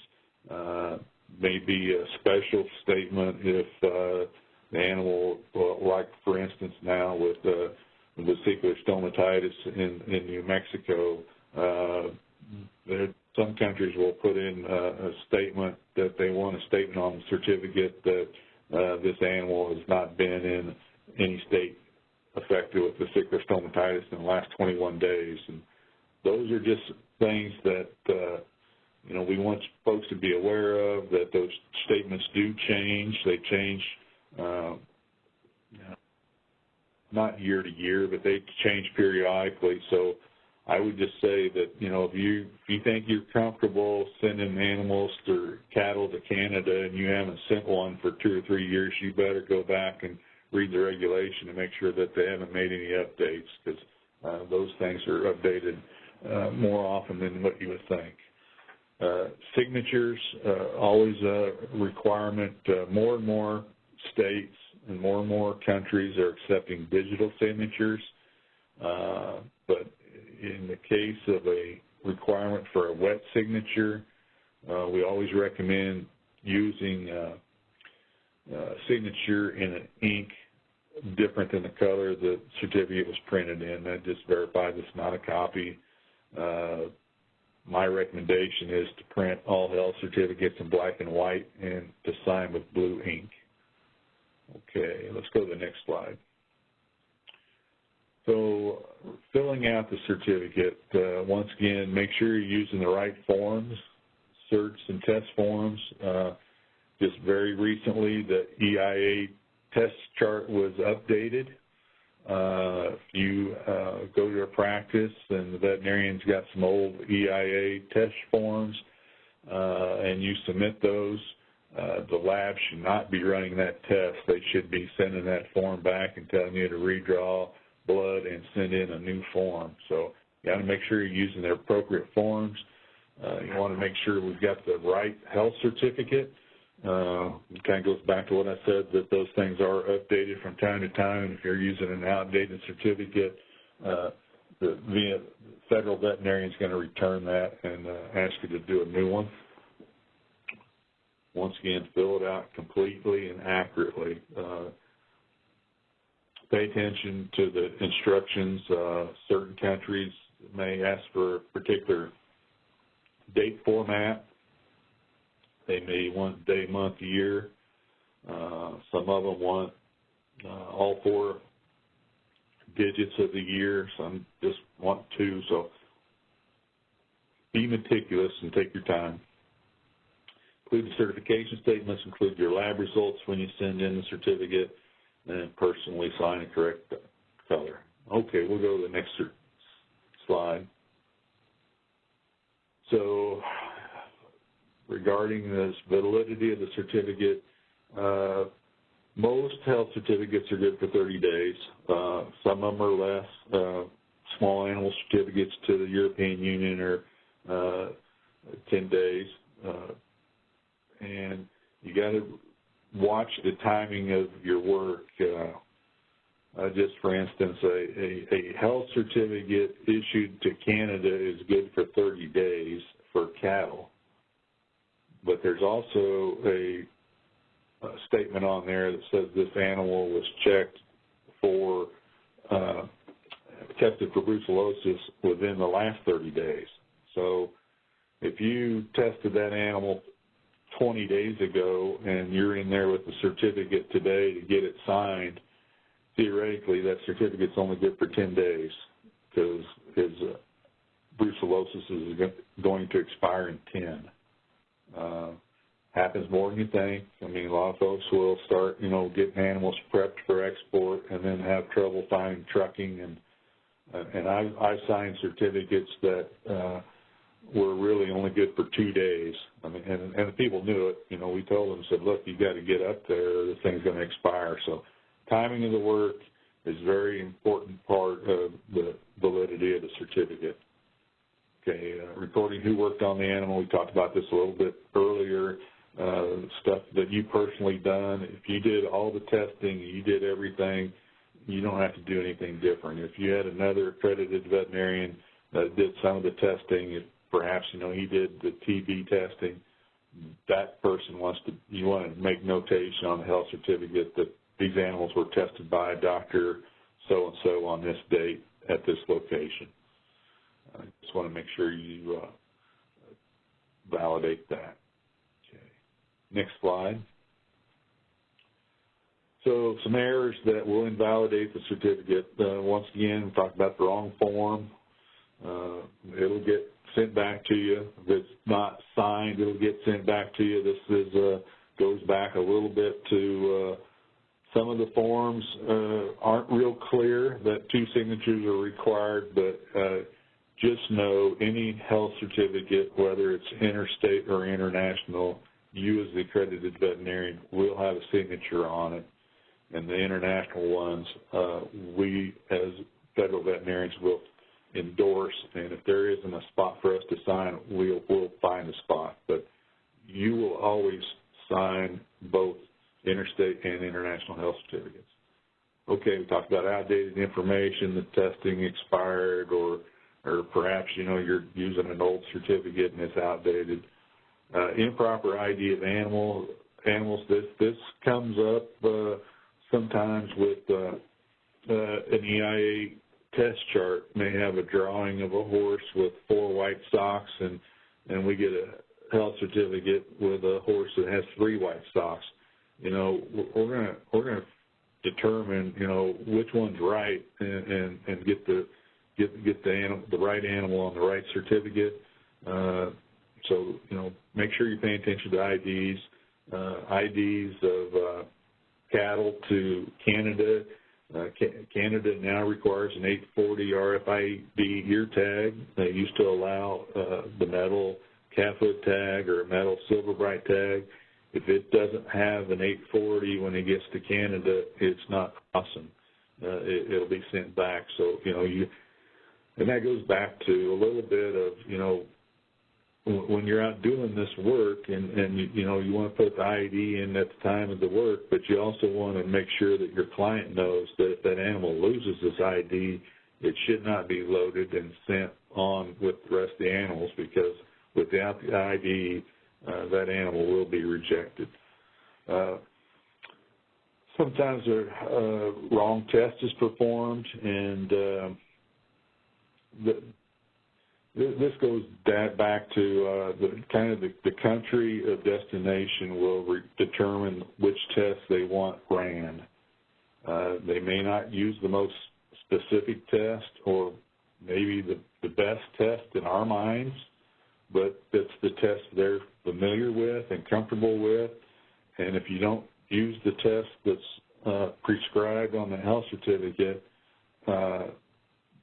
uh, maybe a special statement if uh, the animal, like for instance now with uh, vesicular stomatitis in, in New Mexico, uh, there, some countries will put in uh, a statement that they want a statement on the certificate that uh, this animal has not been in any state affected with vesicular stomatitis in the last 21 days. And those are just things that uh, you know we want folks to be aware of. That those statements do change. They change uh, not year to year, but they change periodically. So I would just say that, you know, if you if you think you're comfortable sending animals or cattle to Canada and you haven't sent one for two or three years, you better go back and read the regulation and make sure that they haven't made any updates because uh, those things are updated uh, more often than what you would think. Uh, signatures, uh, always a requirement. Uh, more and more states and more and more countries are accepting digital signatures. But in the case of a requirement for a wet signature, we always recommend using uh, signature in an ink different than the color the certificate was printed in. That just verifies it's not a copy. Uh, my recommendation is to print all health certificates in black and white and to sign with blue ink. Okay, let's go to the next slide. So filling out the certificate, uh, once again, make sure you're using the right forms, certs and test forms. Uh, just very recently, the EIA test chart was updated. Uh, if you uh, go to a practice and the veterinarian's got some old EIA test forms uh, and you submit those, the lab should not be running that test. They should be sending that form back and telling you to redraw blood and send in a new form. So you got to make sure you're using the appropriate forms. Uh, you want to make sure we've got the right health certificate. Uh, it kind of goes back to what I said, that those things are updated from time to time. If you're using an outdated certificate, uh, the, the federal veterinarian is going to return that and uh, ask you to do a new one. Once again, fill it out completely and accurately. Uh, pay attention to the instructions. Certain countries may ask for a particular date format. They may want day, month, year. Uh, some of them want uh, all four digits of the year. Some just want two. So be meticulous and take your time. Include the certification statements, include your lab results when you send in the certificate, and personally sign a correct color. Okay, we'll go to the next slide. So regarding the validity of the certificate, uh, most health certificates are good for 30 days. Uh, some of them are less. Uh, small animal certificates to the European Union are uh, 10 days. Uh, and you got to watch the timing of your work. Uh, just for instance, a, a, a, health certificate issued to Canada is good for 30 days for cattle, but there's also a, a statement on there that says this animal was checked for uh, tested for brucellosis within the last 30 days. So if you tested that animal 20 days ago and you're in there with the certificate today to get it signed, theoretically that certificate's only good for 10 days because his uh, brucellosis is going to expire in 10. Uh, happens more than you think. I mean, a lot of folks will start, you know, getting animals prepped for export and then have trouble finding trucking. And uh, and I, I signed certificates that uh, were really only good for two days. I mean, and, and the people knew it. You know, we told them, said, look, you got to get up there. This thing's going to expire. So timing of the work is very important part of the validity of the certificate. Okay, uh, reporting who worked on the animal. We talked about this a little bit earlier. Uh, stuff that you personally done. If you did all the testing, you did everything, you don't have to do anything different. If you had another accredited veterinarian that did some of the testing, if perhaps you know he did the TB testing, that person wants to you want to make notation on the health certificate that these animals were tested by a doctor so and so on this date at this location. I just want to make sure you uh, validate that. Okay. Next slide. So some errors that will invalidate the certificate. Uh, once again, we talked about the wrong form. Uh, it'll get sent back to you. If it's not signed, it'll get sent back to you. This is uh, goes back a little bit to uh, some of the forms uh, aren't real clear that two signatures are required, but uh, just know any health certificate, whether it's interstate or international, you as the accredited veterinarian will have a signature on it. And the international ones, uh, we as federal veterinarians will endorse, and if there isn't a spot for us to sign, we'll, we'll find a spot. But you will always sign both interstate and international health certificates. Okay, we talked about outdated information, the testing expired, or or perhaps you know you're using an old certificate and it's outdated. Uh, improper ID of animal animals. This this comes up uh, sometimes with uh, uh an EIA test chart. May have a drawing of a horse with four white socks, and and we get a health certificate with a horse that has three white socks you know, we're gonna we're gonna determine, you know, which one's right and and, and get the get get the animal, the right animal on the right certificate. Uh, so you know, make sure you're paying attention to IDs, uh, IDs of uh, cattle to Canada. Uh, Canada now requires an 840 RFID ear tag. They used to allow uh, the metal calf hood tag or a metal silver bright tag. If it doesn't have an 840 when it gets to Canada, it's not crossing. Uh, it, it'll be sent back. So, you know, you, and that goes back to a little bit of, you know, when you're out doing this work and, and you, you know, you want to put the ID in at the time of the work, but you also want to make sure that your client knows that if that animal loses this ID, it should not be loaded and sent on with the rest of the animals because without the ID, uh, that animal will be rejected. Uh, sometimes a uh, wrong test is performed, and uh, the, this goes back to uh, the kind of the, the, country of destination will determine which test they want ran. Uh, they may not use the most specific test or maybe the, the best test in our minds, but it's the test they're familiar with and comfortable with. And if you don't use the test that's uh, prescribed on the health certificate, uh,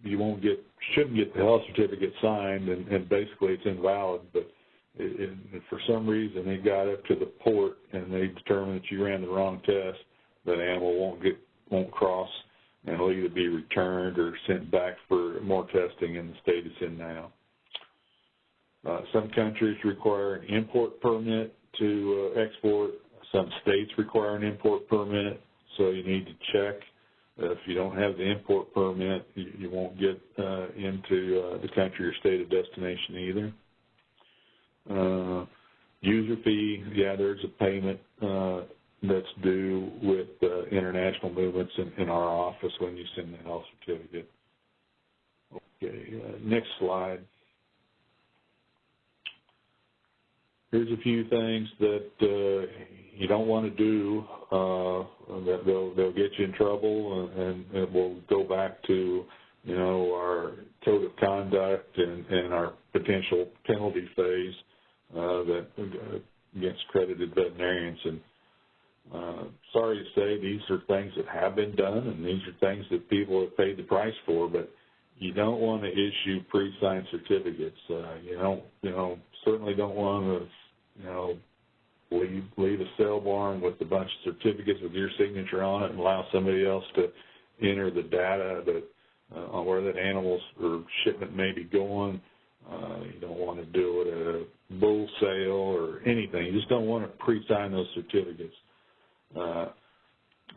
you won't get, shouldn't get the health certificate signed, and, and basically it's invalid. But it, it, for some reason, they got up to the port and they determined that you ran the wrong test. That animal won't get, won't cross, and it'll either be returned or sent back for more testing in the state it's in now. Uh, some countries require an import permit to uh, export. Some states require an import permit, so you need to check. Uh, if you don't have the import permit, you, you won't get uh, into uh, the country or state of destination either. Uh, user fee, yeah, there's a payment that's due with international movements in, in, our office when you send the health certificate. Okay, next slide. Here's a few things that uh, you don't want to do uh, that they'll, they'll get you in trouble and, and it will go back to you know, our code of conduct and, and our potential penalty phase uh, that uh, against accredited veterinarians. And uh, sorry to say, these are things that have been done, and these are things that people have paid the price for. But you don't want to issue pre-signed certificates. Uh, you don't, you know, certainly don't want to, you know, leave leave a sale barn with a bunch of certificates with your signature on it and allow somebody else to enter the data that uh, on where that animal's or shipment may be going. Uh, you don't want to do it at a bull sale or anything. You just don't want to pre-sign those certificates. Uh,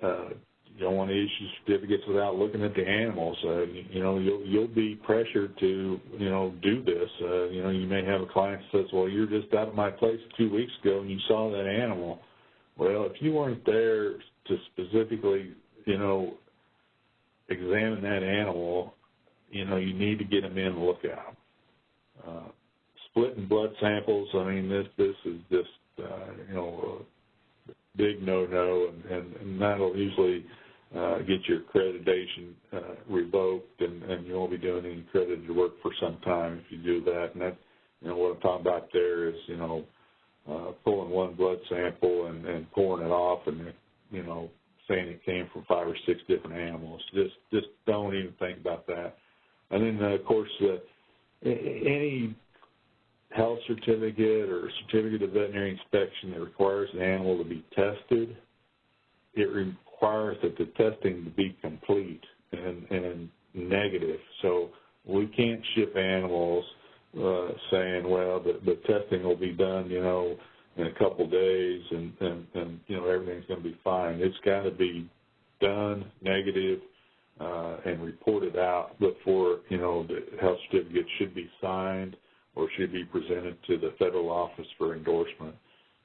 uh, you don't want to issue certificates without looking at the animals. Uh, you, know, you'll you'll be pressured to you know do this. Uh, you know, you may have a client that says, "Well, you're just out of my place two weeks ago and you saw that animal." Well, if you weren't there to specifically, you know, examine that animal, you know, you need to get them in and look at them. Uh, splitting blood samples, I mean, this this is just, uh, you know, a big no-no, and, and, and that'll usually uh, get your accreditation uh, revoked, and, and you won't be doing any accredited work for some time if you do that. And that, you know, what I'm talking about there is, you know, uh, pulling one blood sample and, and pouring it off, and you know, saying it came from five or six different animals. Just just don't even think about that. And then, uh, of course, uh, any health certificate or certificate of veterinary inspection that requires an animal to be tested, it requires that the testing be complete and, and negative. So we can't ship animals uh, saying, well, the, the testing will be done, you know, in a couple days and, and, and you know, everything's going to be fine. It's got to be done, negative, uh, and reported out before, you know, the health certificate should be signed or should be presented to the federal office for endorsement.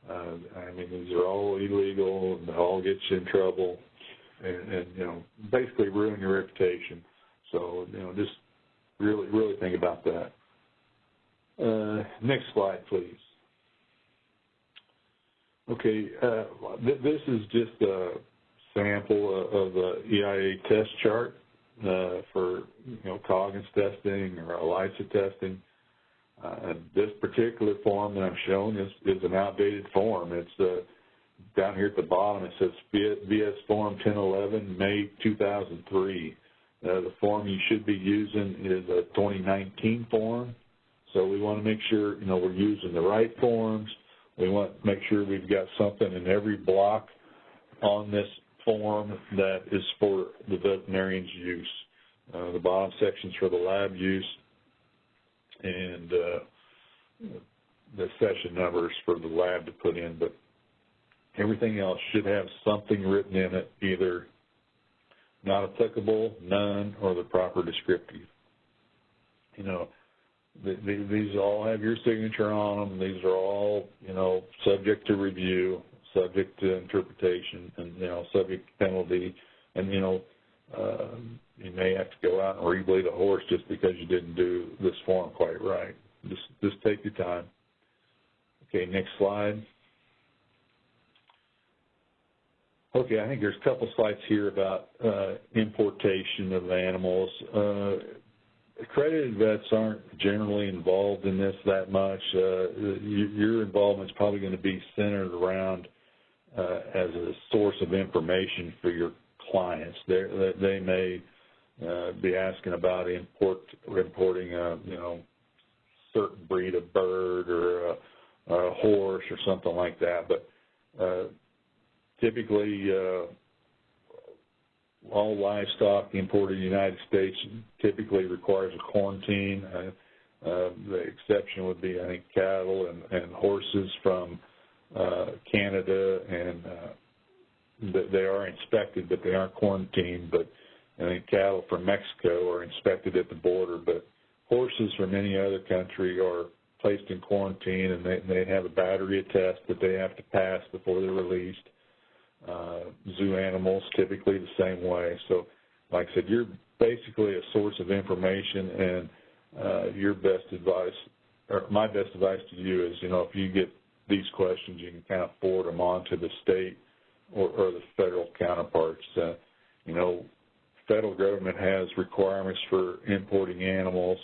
Uh, I mean, these are all illegal and they all get you in trouble and, and, you know, basically ruin your reputation. So, you know, just really, really think about that. Uh, next slide, please. Okay, uh, th this is just a sample of the EIA test chart uh, for you know Coggins testing or ELISA testing. Uh, this particular form that I'm showing is, is an outdated form. It's uh, down here at the bottom. It says VS Form 1011, May 2003. Uh, the form you should be using is a 2019 form. So we want to make sure you know we're using the right forms. We want to make sure we've got something in every block on this form that is for the veterinarian's use. Uh, the bottom section's for the lab use, and uh, the session numbers for the lab to put in, but everything else should have something written in it, either not applicable, none, or the proper descriptive. You know, these all have your signature on them. These are all, you know, subject to review, subject to interpretation, and, you know, subject to penalty. And, you know, uh, you may have to go out and rebleed a horse just because you didn't do this form quite right. Just, just take your time. Okay, next slide. Okay, I think there's a couple slides here about uh, importation of animals. Uh, accredited vets aren't generally involved in this that much. Uh, your involvement is probably going to be centered around uh, as a source of information for your clients. They're, they may uh, be asking about import importing a you know certain breed of bird or a, a horse or something like that, but uh, typically uh, all livestock imported in the United States typically requires a quarantine. Uh, uh, the exception would be, I think, cattle and, and horses from uh, Canada, and uh, they are inspected, but they aren't quarantined. But I think cattle from Mexico are inspected at the border, but horses from any other country are placed in quarantine, and they, they have a battery of tests that they have to pass before they're released uh, zoo animals typically the same way. So, like I said, you're basically a source of information, and uh, your best advice, or my best advice to you is, you know, if you get these questions, you can kind of forward them on to the state or, or the federal counterparts. Uh, you know, federal government has requirements for importing animals,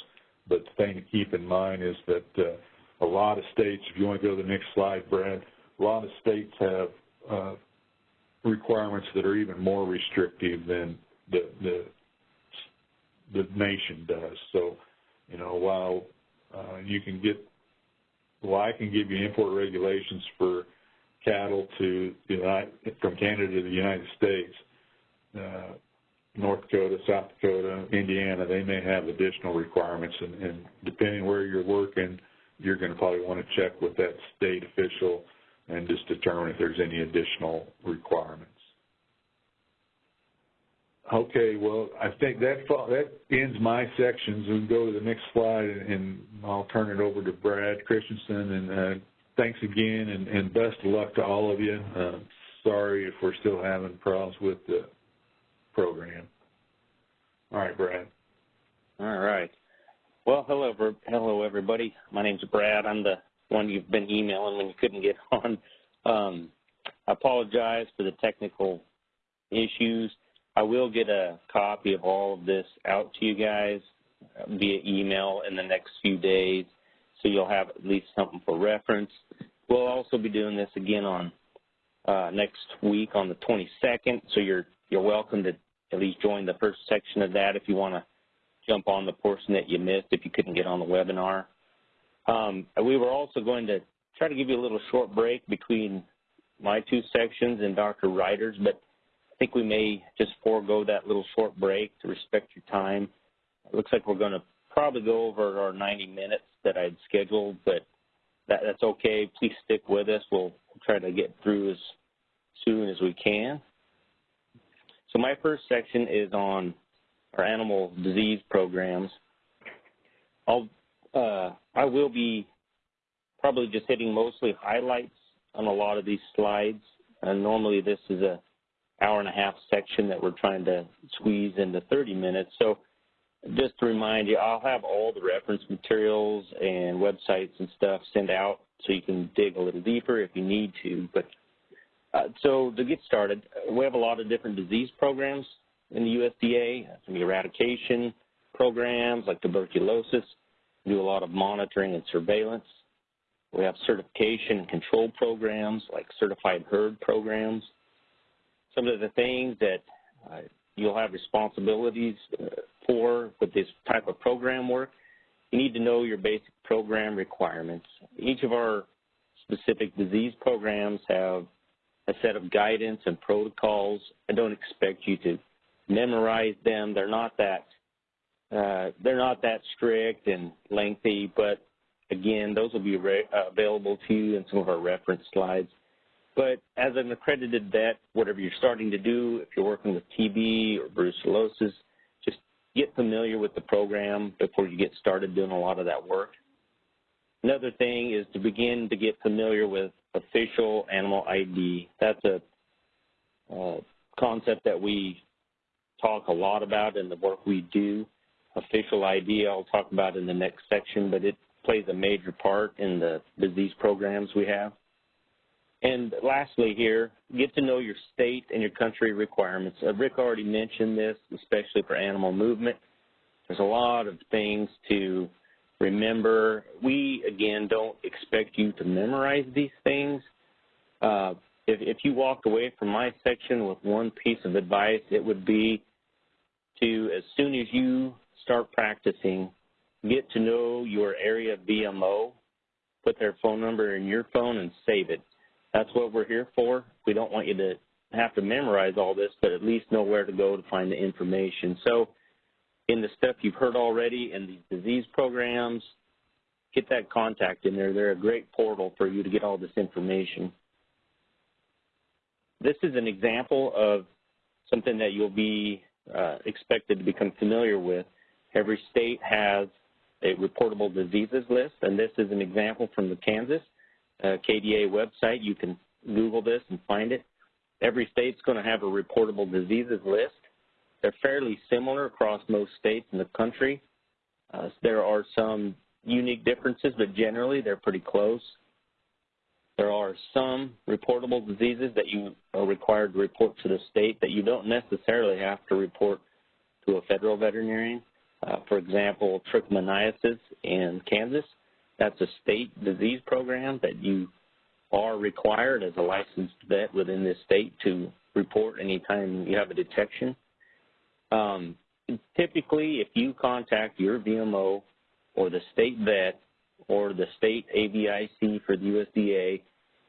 but the thing to keep in mind is that uh, a lot of states, if you want to go to the next slide, Brad, a lot of states have uh, requirements that are even more restrictive than the, the, the nation does. So, you know, while uh, you can get, well, I can give you import regulations for cattle to from Canada to the United States, uh, North Dakota, South Dakota, Indiana, they may have additional requirements, and, and depending where you're working, you're going to probably want to check with that state official and just determine if there's any additional requirements. Okay, well, I think that that ends my sections. We can go to the next slide, and I'll turn it over to Brad Christensen. And uh, thanks again, and, and, best of luck to all of you. Uh, sorry if we're still having problems with the program. All right, Brad. All right. Well, hello, hello, everybody. My name's Brad. I'm the one you've been emailing when you couldn't get on. Um, I apologize for the technical issues. I will get a copy of all of this out to you guys via email in the next few days, so you'll have at least something for reference. We'll also be doing this again on uh, next week on the 22nd, so you're you're welcome to at least join the first section of that if you want to jump on the portion that you missed if you couldn't get on the webinar. Um, we were also going to try to give you a little short break between my two sections and Dr. Reiter's, but I think we may just forego that little short break to respect your time. It looks like we're going to probably go over our 90 minutes that I'd scheduled, but that, that's okay. Please stick with us. We'll, try to get through as soon as we can. So my first section is on our animal disease programs. I'll uh, I will be probably just hitting mostly highlights on a lot of these slides. And normally this is a hour and a half section that we're trying to squeeze into 30 minutes. So just to remind you, I'll have all the reference materials and websites and stuff sent out so you can dig a little deeper if you need to. But uh, so to get started, we have a lot of different disease programs in the USDA, some eradication programs like tuberculosis, do a lot of monitoring and surveillance. We have certification and control programs like certified herd programs. Some of the things that uh, you'll have responsibilities uh, for with this type of program work, you need to know your basic program requirements. Each of our specific disease programs have a set of guidance and protocols. I don't expect you to memorize them. They're not that uh, they're not that strict and lengthy, but again, those will be uh, available to you in some of our reference slides. But as an accredited vet, whatever you're starting to do, if you're working with TB or brucellosis, get familiar with the program before you get started doing a lot of that work. Another thing is to begin to get familiar with official animal ID. That's a uh, concept that we talk a lot about in the work we do official ID I'll talk about in the next section, but it plays a major part in the disease programs we have. And lastly here, get to know your state and your country requirements. Uh, Rick already mentioned this, especially for animal movement. There's a lot of things to remember. We, again, don't expect you to memorize these things. Uh, if, if you walked away from my section with one piece of advice, it would be to, as soon as you start practicing, get to know your area VMO, put their phone number in your phone and save it. That's what we're here for. We don't want you to have to memorize all this, but at least know where to go to find the information. So in the stuff you've heard already in these disease programs, get that contact in there. They're a great portal for you to get all this information. This is an example of something that you'll be uh, expected to become familiar with. Every state has a reportable diseases list, and this is an example from the Kansas KDA website. You can Google this and find it. Every state's going to have a reportable diseases list. They're fairly similar across most states in the country. Uh, there are some unique differences, but generally they're pretty close. There are some reportable diseases that you are required to report to the state that you don't necessarily have to report to a federal veterinarian. Uh, for example, trichomoniasis in Kansas, that's a state disease program that you are required as a licensed vet within this state to report anytime you have a detection. Um, typically, if you contact your VMO or the state vet or the state AVIC for the USDA,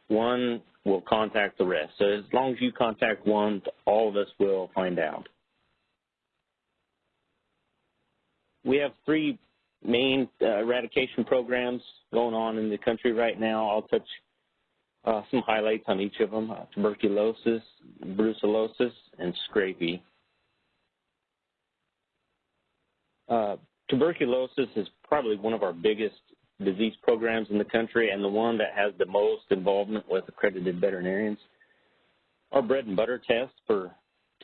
one will contact the rest. So as long as you contact one, all of us will find out. We have three main uh, eradication programs going on in the country right now. I'll touch uh, some highlights on each of them, uh, tuberculosis, brucellosis, and scrapie. Uh, tuberculosis is probably one of our biggest disease programs in the country and the one that has the most involvement with accredited veterinarians. Our bread and butter test for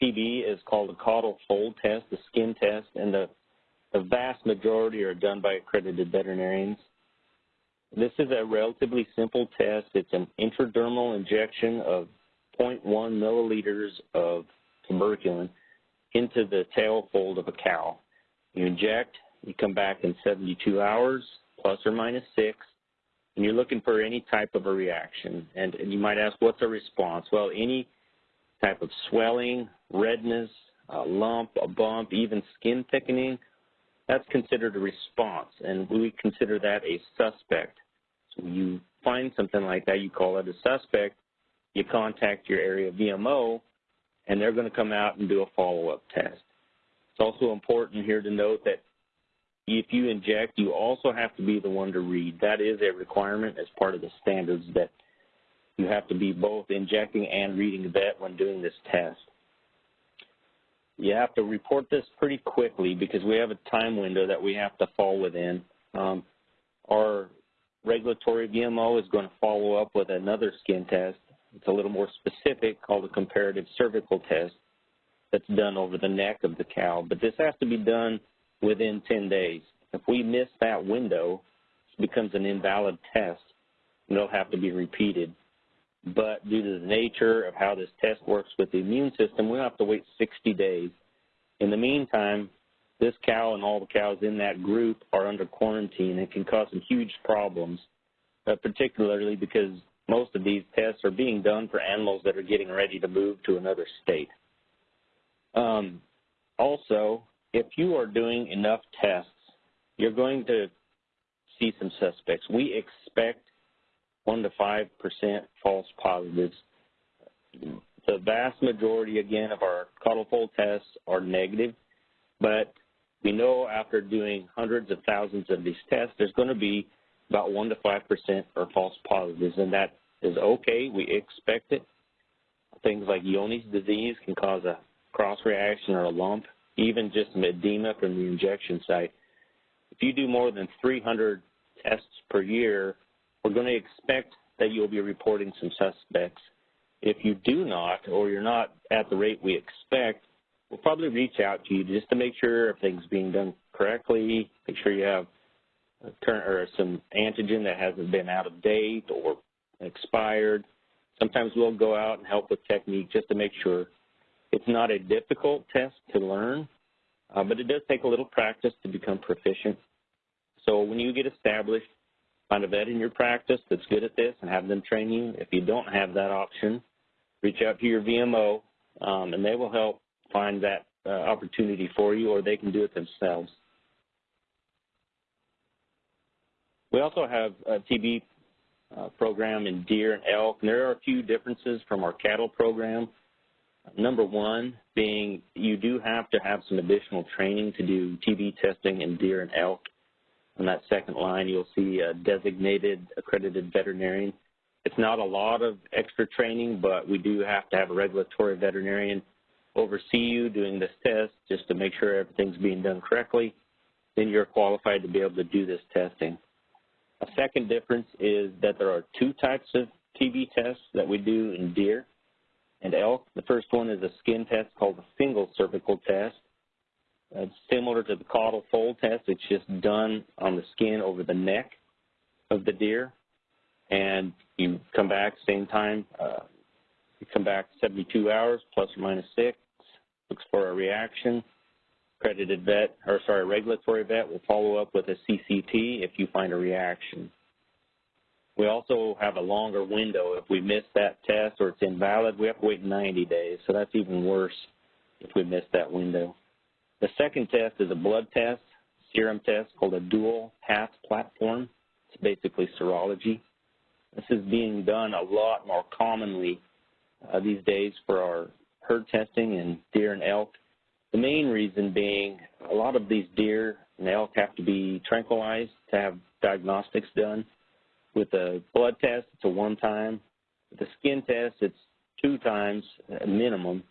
TB is called a caudal fold test, the skin test, and the, the vast majority are done by accredited veterinarians. This is a relatively simple test. It's an intradermal injection of 0.1 milliliters of tuberculin into the tail fold of a cow. You inject, you come back in 72 hours, plus or minus six, and you're looking for any type of a reaction. And, and you might ask, what's a response? Well, any type of swelling, redness, a lump, a bump, even skin thickening, that's considered a response, and we consider that a suspect. So you find something like that, you call it a suspect, you contact your area VMO, and they're going to come out and do a follow-up test. It's also important here to note that if you inject, you also have to be the one to read. That is a requirement as part of the standards that you have to be both injecting and reading the vet when doing this test. You have to report this pretty quickly because we have a time window that we have to fall within. Um, our regulatory VMO is going to follow up with another skin test. It's a little more specific called a comparative cervical test that's done over the neck of the cow. But this has to be done within 10 days. If we miss that window, it becomes an invalid test, and it'll have to be repeated. But due to the nature of how this test works with the immune system, we'll have to wait 60 days. In the meantime, this cow and all the cows in that group are under quarantine and can cause some huge problems, uh, particularly because most of these tests are being done for animals that are getting ready to move to another state. Um, also, if you are doing enough tests, you're going to see some suspects. We expect 1 to 5% false positives. The vast majority, again, of our caudal fold tests are negative, but we know after doing hundreds of thousands of these tests, there's going to be about 1 to 5% are false positives, and that is okay. We expect it. Things like Johne's disease can cause a cross reaction or a lump even just some edema from the injection site. If you do more than 300 tests per year, we're going to expect that you'll be reporting some suspects. If you do not, or you're not at the rate we expect, we'll probably reach out to you just to make sure everything's being done correctly, make sure you have current or some antigen that hasn't been out of date or expired. Sometimes we'll go out and help with technique just to make sure it's not a difficult test to learn, uh, but it does take a little practice to become proficient. So when you get established, find a vet in your practice that's good at this and have them train you. If you don't have that option, reach out to your VMO, um, and they will help find that uh, opportunity for you, or they can do it themselves. We also have a TB uh, program in deer and elk, and there are a few differences from our cattle program. Number one being you do have to have some additional training to do TB testing in deer and elk. On that second line, you'll see a designated accredited veterinarian. It's not a lot of extra training, but we do have to have a regulatory veterinarian oversee you doing this test just to make sure everything's being done correctly. Then you're qualified to be able to do this testing. A second difference is that there are two types of TB tests that we do in deer and elk. The first one is a skin test called a single cervical test. It's similar to the caudal fold test. It's just done on the skin over the neck of the deer. And you come back same time. Uh, you come back 72 hours plus or minus six. Looks for a reaction. accredited vet, or sorry, regulatory vet will follow up with a CCT if you find a reaction. We also have a longer window. If we miss that test or it's invalid, we have to wait 90 days, so that's even worse if we miss that window. The second test is a blood test, serum test called a dual path platform. It's basically serology. This is being done a lot more commonly uh, these days for our herd testing in deer and elk. The main reason being a lot of these deer and elk have to be tranquilized to have diagnostics done. With a blood test, it's a one time. With a skin test, it's two times minimum,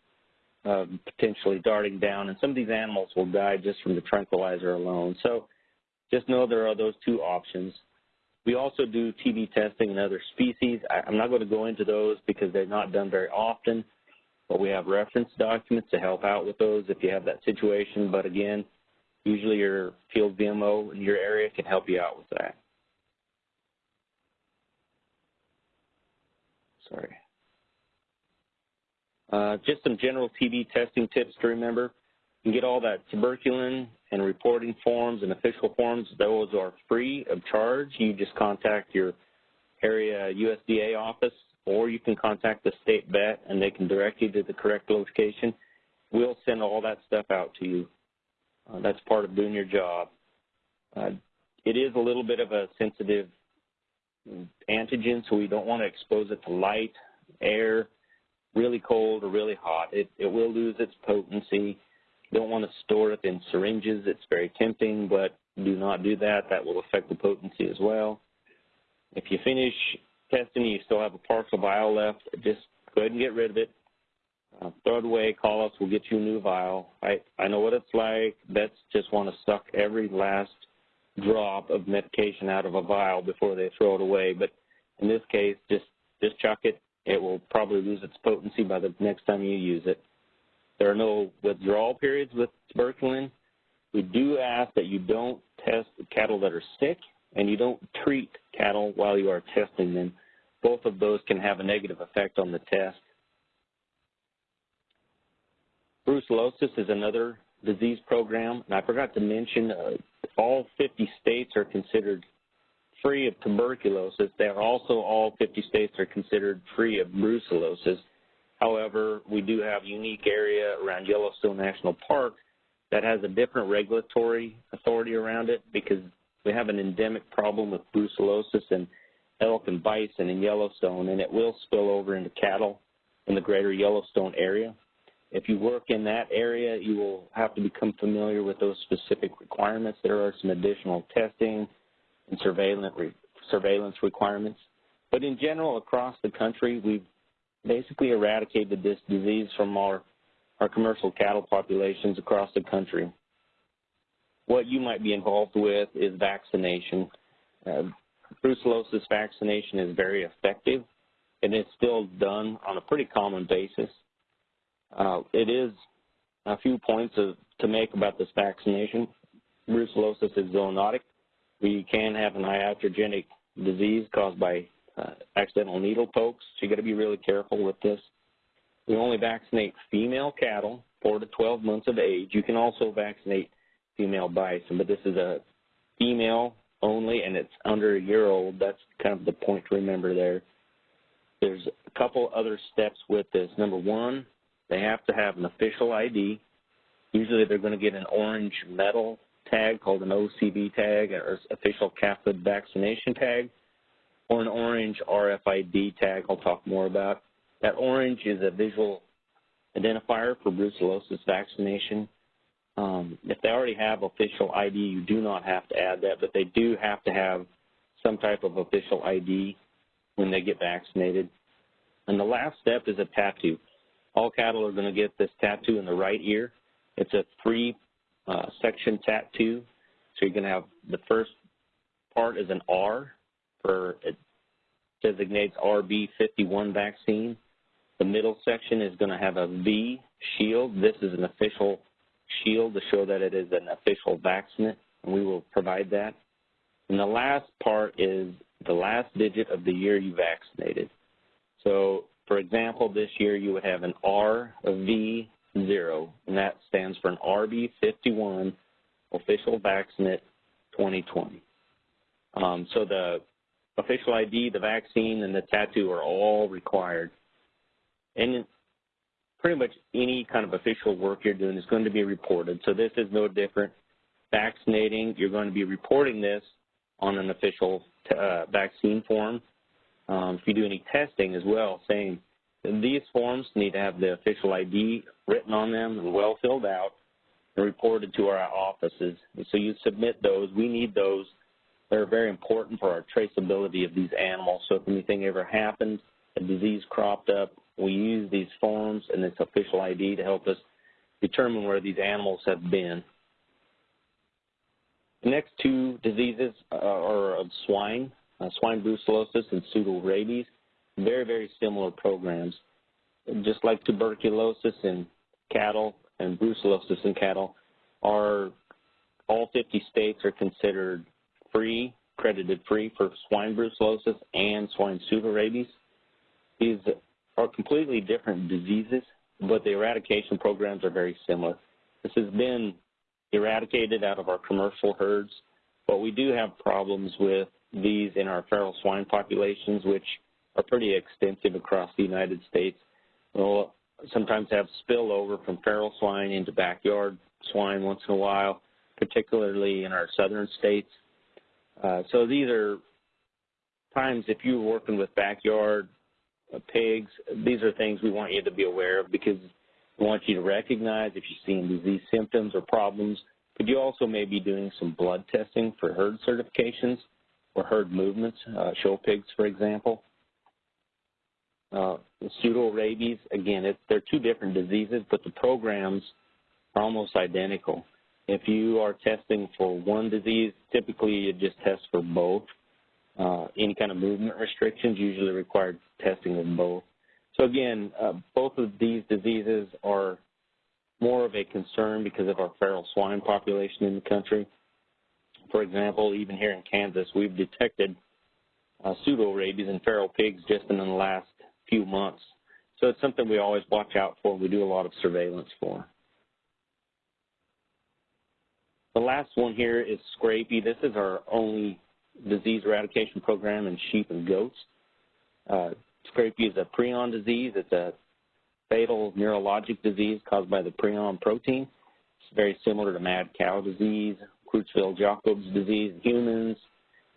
Um, potentially darting down. And some of these animals will die just from the tranquilizer alone. So just know there are those two options. We also do TB testing in other species. I, I'm not going to go into those because they're not done very often, but we have reference documents to help out with those if you have that situation. But again, usually your field VMO in your area can help you out with that. Sorry. Uh, just some general TB testing tips to remember. You can get all that tuberculin and reporting forms and official forms. Those are free of charge. You just contact your area USDA office or you can contact the state vet and they can direct you to the correct location. We'll send all that stuff out to you. Uh, that's part of doing your job. Uh, it is a little bit of a sensitive antigen, so we don't want to expose it to light, air, really cold or really hot. It, it will lose its potency. Don't want to store it in syringes. It's very tempting, but do not do that. That will affect the potency as well. If you finish testing and you still have a partial vial left, just go ahead and get rid of it. Uh, throw it away, call us, we'll get you a new vial. I, I know what it's like. Vets just want to suck every last drop of medication out of a vial before they throw it away. But in this case, just just chuck it. It will probably lose its potency by the next time you use it. There are no withdrawal periods with tuberculin. We do ask that you don't test cattle that are sick and you don't treat cattle while you are testing them. Both of those can have a negative effect on the test. Brucellosis is another disease program, and I forgot to mention uh, all 50 states are considered free of tuberculosis. They are also all 50 states are considered free of brucellosis. However, we do have a unique area around Yellowstone National Park that has a different regulatory authority around it because we have an endemic problem with brucellosis in elk and bison in Yellowstone, and it will spill over into cattle in the greater Yellowstone area. If you work in that area, you will have to become familiar with those specific requirements. There are some additional testing and surveillance, surveillance requirements. But in general, across the country, we've basically eradicated this disease from our, our commercial cattle populations across the country. What you might be involved with is vaccination. Uh, brucellosis vaccination is very effective, and it's still done on a pretty common basis. Uh, it is a few points of, to make about this vaccination. Brucellosis is zoonotic. We can have an iatrogenic disease caused by uh, accidental needle pokes, so you got to be really careful with this. We only vaccinate female cattle, 4 to 12 months of age. You can also vaccinate female bison, but this is a female only, and it's under a year old. That's kind of the point to remember there. There's a couple other steps with this. Number one, they have to have an official ID. Usually they're going to get an orange metal tag called an OCV tag or official calfhood vaccination tag or an orange RFID tag I'll talk more about. That orange is a visual identifier for brucellosis vaccination. Um, if they already have official ID, you do not have to add that, but they do have to have some type of official ID when they get vaccinated. And the last step is a tattoo. All cattle are going to get this tattoo in the right ear. It's a three uh, section tattoo. So you're going to have the first part is an R for it designates RB51 vaccine. The middle section is going to have a V shield. This is an official shield to show that it is an official vaccinate, and we will provide that. And the last part is the last digit of the year you vaccinated. So for example, this year you would have an R, a V, and that stands for an RB51 official vaccinate 2020. Um, so the official ID, the vaccine, and the tattoo are all required. And pretty much any kind of official work you're doing is going to be reported. So this is no different. Vaccinating, you're going to be reporting this on an official uh, vaccine form. Um, if you do any testing as well, same. These forms need to have the official ID written on them and well filled out and reported to our offices. So you submit those. We need those. They're very important for our traceability of these animals. So if anything ever happens, a disease cropped up, we use these forms and this official ID to help us determine where these animals have been. The next two diseases are of swine, uh, swine brucellosis and pseudorabies. Very, very similar programs. Just like tuberculosis in cattle and brucellosis in cattle, are all 50 states are considered free, credited free for swine brucellosis and swine pseudorabies. These are completely different diseases, but the eradication programs are very similar. This has been eradicated out of our commercial herds, but we do have problems with these in our feral swine populations, which are pretty extensive across the United States. We'll sometimes have spillover from feral swine into backyard swine once in a while, particularly in our southern states. Uh, so these are times if you're working with backyard uh, pigs, these are things we want you to be aware of because we want you to recognize if you're seeing disease symptoms or problems. But you also may be doing some blood testing for herd certifications or herd movements, uh, show pigs, for example. Uh, pseudo rabies, again, it, they're two different diseases, but the programs are almost identical. If you are testing for one disease, typically you just test for both. Uh, any kind of movement restrictions usually require testing of both. So again, uh, both of these diseases are more of a concern because of our feral swine population in the country. For example, even here in Kansas, we've detected uh, pseudo-rabies in feral pigs just in the last few months. So it's something we always watch out for. We do a lot of surveillance for. The last one here is scrapie. This is our only disease eradication program in sheep and goats. Uh, scrapie is a prion disease. It's a fatal neurologic disease caused by the prion protein. It's very similar to mad cow disease, Creutzfeldt-Jakob's disease in humans,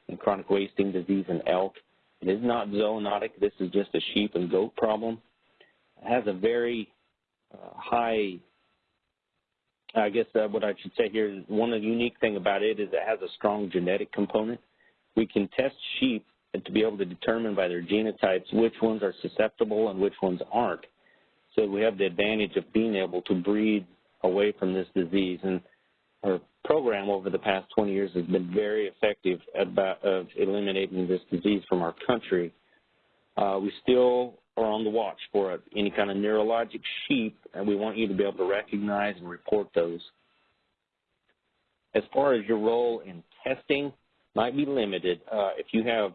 and chronic wasting disease in elk. It is not zoonotic. This is just a sheep and goat problem. It has a very uh, high, I guess uh, what I should say here is one of the unique thing about it is it has a strong genetic component. We can test sheep to be able to determine by their genotypes which ones are susceptible and which ones aren't. So we have the advantage of being able to breed away from this disease. And our program over the past 20 years has been very effective about, of eliminating this disease from our country. Uh, we still are on the watch for any kind of neurologic sheep, and we want you to be able to recognize and report those. As far as your role in testing, might be limited. Uh, if you have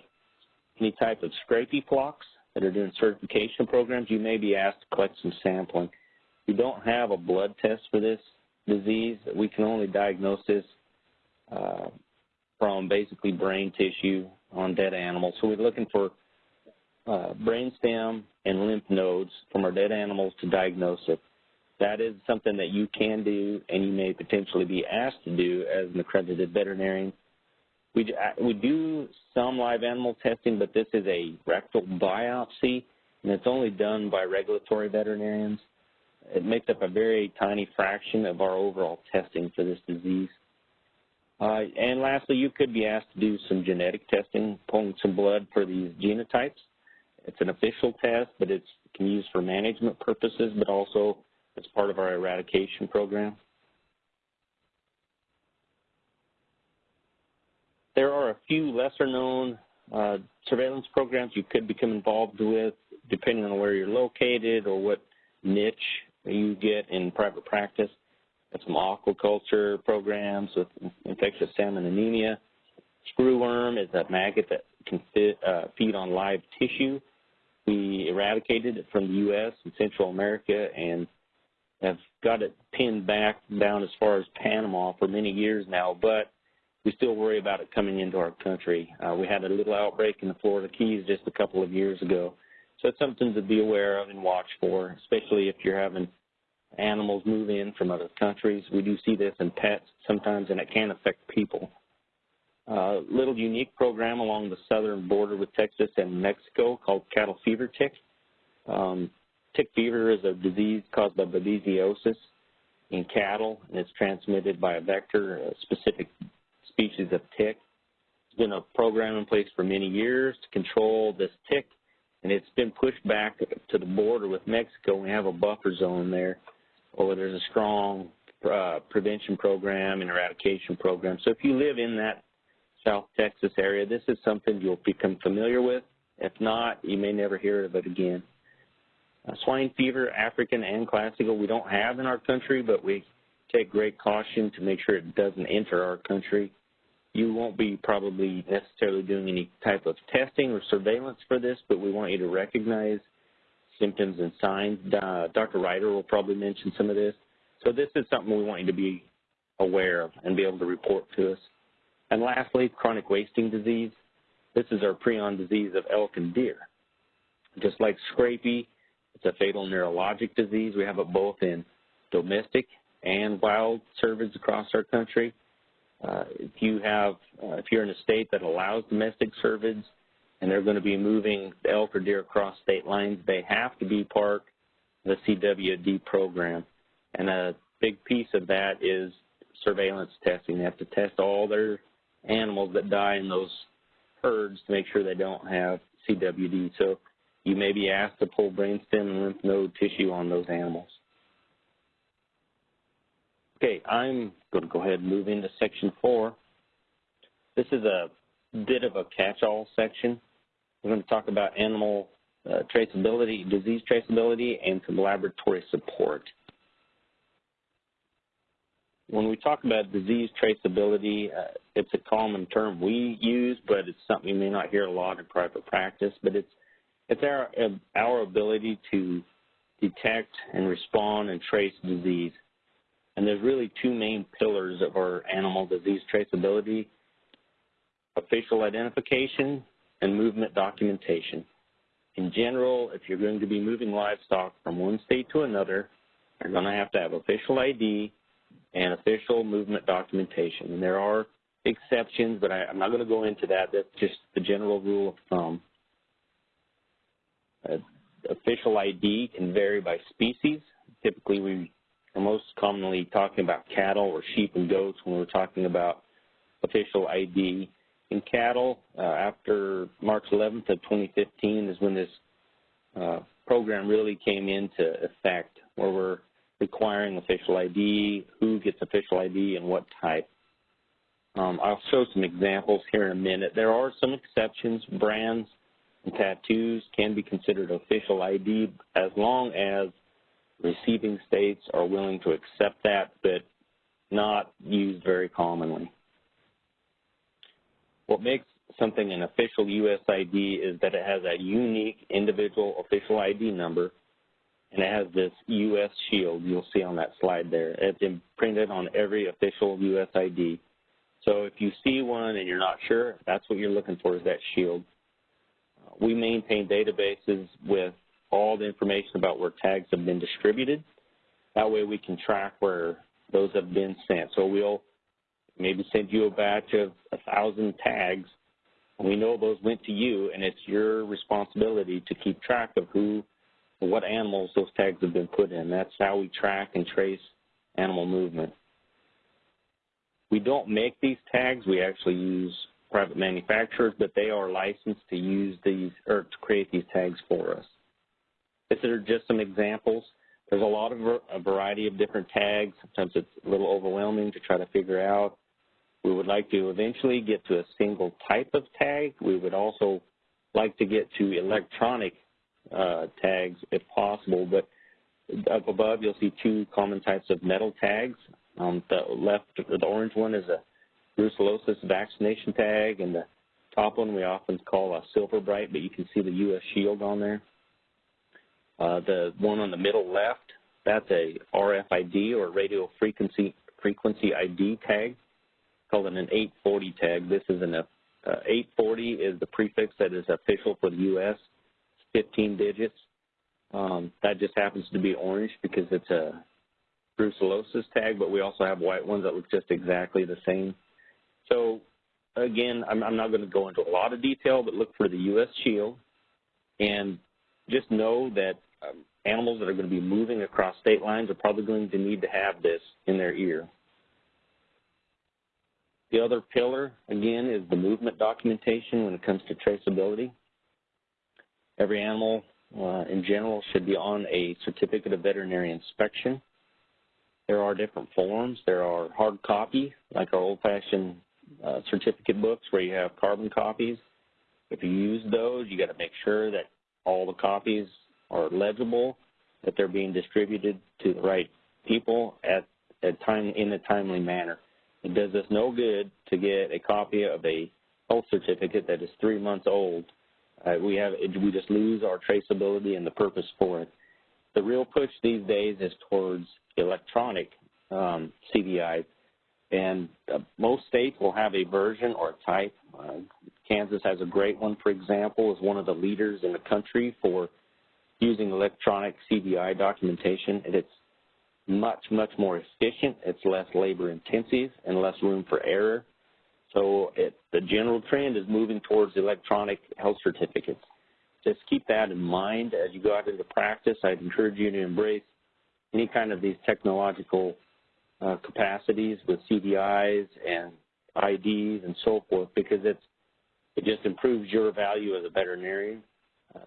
any type of scrapie flocks that are doing certification programs, you may be asked to collect some sampling. We don't have a blood test for this disease. We can only diagnose this uh, from basically brain tissue on dead animals. So we're looking for uh, brainstem and lymph nodes from our dead animals to diagnose it. That is something that you can do and you may potentially be asked to do as an accredited veterinarian we, uh, we do some live animal testing, but this is a rectal biopsy, and it's only done by regulatory veterinarians. It makes up a very tiny fraction of our overall testing for this disease. Uh, and lastly, you could be asked to do some genetic testing, pulling some blood for these genotypes. It's an official test, but it can be used for management purposes, but also as part of our eradication program. There are a few lesser known uh, surveillance programs you could become involved with depending on where you're located or what niche you get in private practice. Got some aquaculture programs with infectious salmon anemia. Screwworm is a maggot that can fit, uh, feed on live tissue. We eradicated it from the U.S. and Central America and have got it pinned back down as far as Panama for many years now, but we still worry about it coming into our country. Uh, we had a little outbreak in the Florida Keys just a couple of years ago. So it's something to be aware of and watch for, especially if you're having animals move in from other countries. We do see this in pets sometimes, and it can affect people. A uh, little unique program along the southern border with Texas and Mexico called cattle fever tick. Um, tick fever is a disease caused by babesiosis in cattle, and it's transmitted by a vector, a specific species of tick. It's been a program in place for many years to control this tick, and it's been pushed back to the border with Mexico. We have a buffer zone there, or there's a strong uh, prevention program and eradication program. So if you live in that South Texas area, this is something you'll become familiar with. If not, you may never hear of it again. Uh, swine fever, African and classical, we don't have in our country, but we take great caution to make sure it doesn't enter our country. You won't be probably necessarily doing any type of testing or surveillance for this, but we want you to recognize symptoms and signs. Uh, Dr. Reiter will probably mention some of this. So this is something we want you to be aware of and be able to report to us. And lastly, chronic wasting disease. This is our prion disease of elk and deer. Just like scrapie, it's a fatal neurologic disease. We have it both in domestic and wild cervids across our country. Uh, if you have, uh, if you're in a state that allows domestic cervids and they're going to be moving elk or deer across state lines, they have to be part of the CWD program. And a big piece of that is surveillance testing. They have to test all their animals that die in those herds to make sure they don't have CWD. So you may be asked to pull brainstem and lymph node tissue on those animals. Okay, I'm to go ahead and move into section four. This is a bit of a catch-all section. We're going to talk about animal uh, traceability, disease traceability, and some laboratory support. When we talk about disease traceability, uh, it's a common term we use, but it's something you may not hear a lot in private practice, but it's, it's our, our ability to detect and respond and trace disease. And there's really two main pillars of our animal disease traceability, official identification and movement documentation. In general, if you're going to be moving livestock from one state to another, you're going to have to have official ID and official movement documentation. And there are exceptions, but I, am not going to go into that. That's just the general rule of thumb. Uh, official ID can vary by species. Typically, we we're most commonly talking about cattle or sheep and goats when we're talking about official ID. In cattle, uh, after March 11th of 2015 is when this uh, program really came into effect, where we're requiring official ID, who gets official ID, and what type. Um, I'll show some examples here in a minute. There are some exceptions. Brands and tattoos can be considered official ID as long as receiving states are willing to accept that, but not used very commonly. What makes something an official U.S. ID is that it has a unique individual official ID number, and it has this U.S. shield you'll see on that slide there. It's imprinted on every official U.S. ID. So if you see one and you're not sure, that's what you're looking for is that shield. We maintain databases with all the information about where tags have been distributed. That way we can track where those have been sent. So we'll maybe send you a batch of a thousand tags. And we know those went to you, and it's your responsibility to keep track of who, what animals those tags have been put in. That's how we track and trace animal movement. We don't make these tags. We actually use private manufacturers, but they are licensed to use these or to create these tags for us. These are just some examples. There's a lot of a variety of different tags. Sometimes it's a little overwhelming to try to figure out. We would like to eventually get to a single type of tag. We would also like to get to electronic uh, tags if possible, but up above you'll see two common types of metal tags. On the left, the orange one is a brucellosis vaccination tag, and the top one we often call a silver bright, but you can see the U.S. shield on there. Uh, the one on the middle left, that's a RFID or radio frequency frequency ID tag called an 840 tag. This is an uh, 840 is the prefix that is official for the U.S. 15 digits. Um, that just happens to be orange because it's a brucellosis tag, but we also have white ones that look just exactly the same. So again, I'm, I'm not going to go into a lot of detail, but look for the U.S. shield and just know that animals that are going to be moving across state lines are probably going to need to have this in their ear. The other pillar, again, is the movement documentation when it comes to traceability. Every animal uh, in general should be on a certificate of veterinary inspection. There are different forms. There are hard copy, like our old-fashioned uh, certificate books where you have carbon copies. If you use those, you got to make sure that all the copies are legible, that they're being distributed to the right people at, at time in a timely manner. It does us no good to get a copy of a health certificate that is three months old. Uh, we have we just lose our traceability and the purpose for it. The real push these days is towards electronic um, CVI, and uh, most states will have a version or a type. Uh, Kansas has a great one, for example, is one of the leaders in the country for using electronic CVI documentation, it's much, much more efficient. It's less labor intensive and less room for error. So it, the general trend is moving towards electronic health certificates. Just keep that in mind as you go out into practice. I'd encourage you to embrace any kind of these technological uh, capacities with CVIs and IDs and so forth because it's it just improves your value as a veterinarian.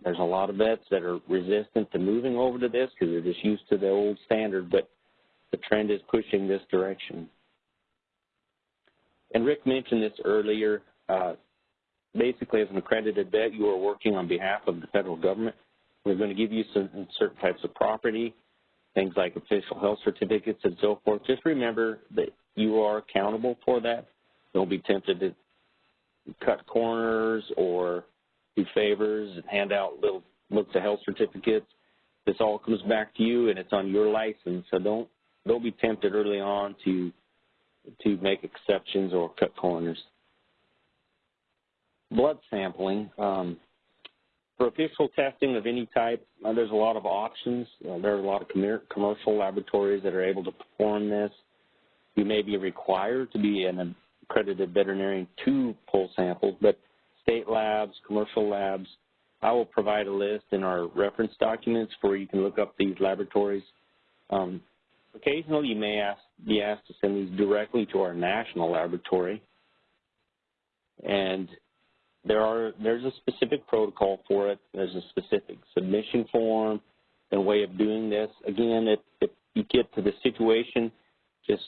There's a lot of vets that are resistant to moving over to this because they're just used to the old standard, but the trend is pushing this direction. And Rick mentioned this earlier. Uh, basically, as an accredited vet, you are working on behalf of the federal government. We're going to give you some certain types of property, things like official health certificates and so forth. Just remember that you are accountable for that. Don't be tempted to cut corners or favors and hand out little books of health certificates. This all comes back to you and it's on your license. So don't don't be tempted early on to to make exceptions or cut corners. Blood sampling. Um, for official testing of any type, uh, there's a lot of options. Uh, there are a lot of com commercial laboratories that are able to perform this. You may be required to be an accredited veterinarian to pull samples, but state labs, commercial labs, I will provide a list in our reference documents where you can look up these laboratories. Um, occasionally, you may ask, be asked to send these directly to our national laboratory. And there are there's a specific protocol for it. There's a specific submission form and way of doing this. Again, if, if you get to the situation, just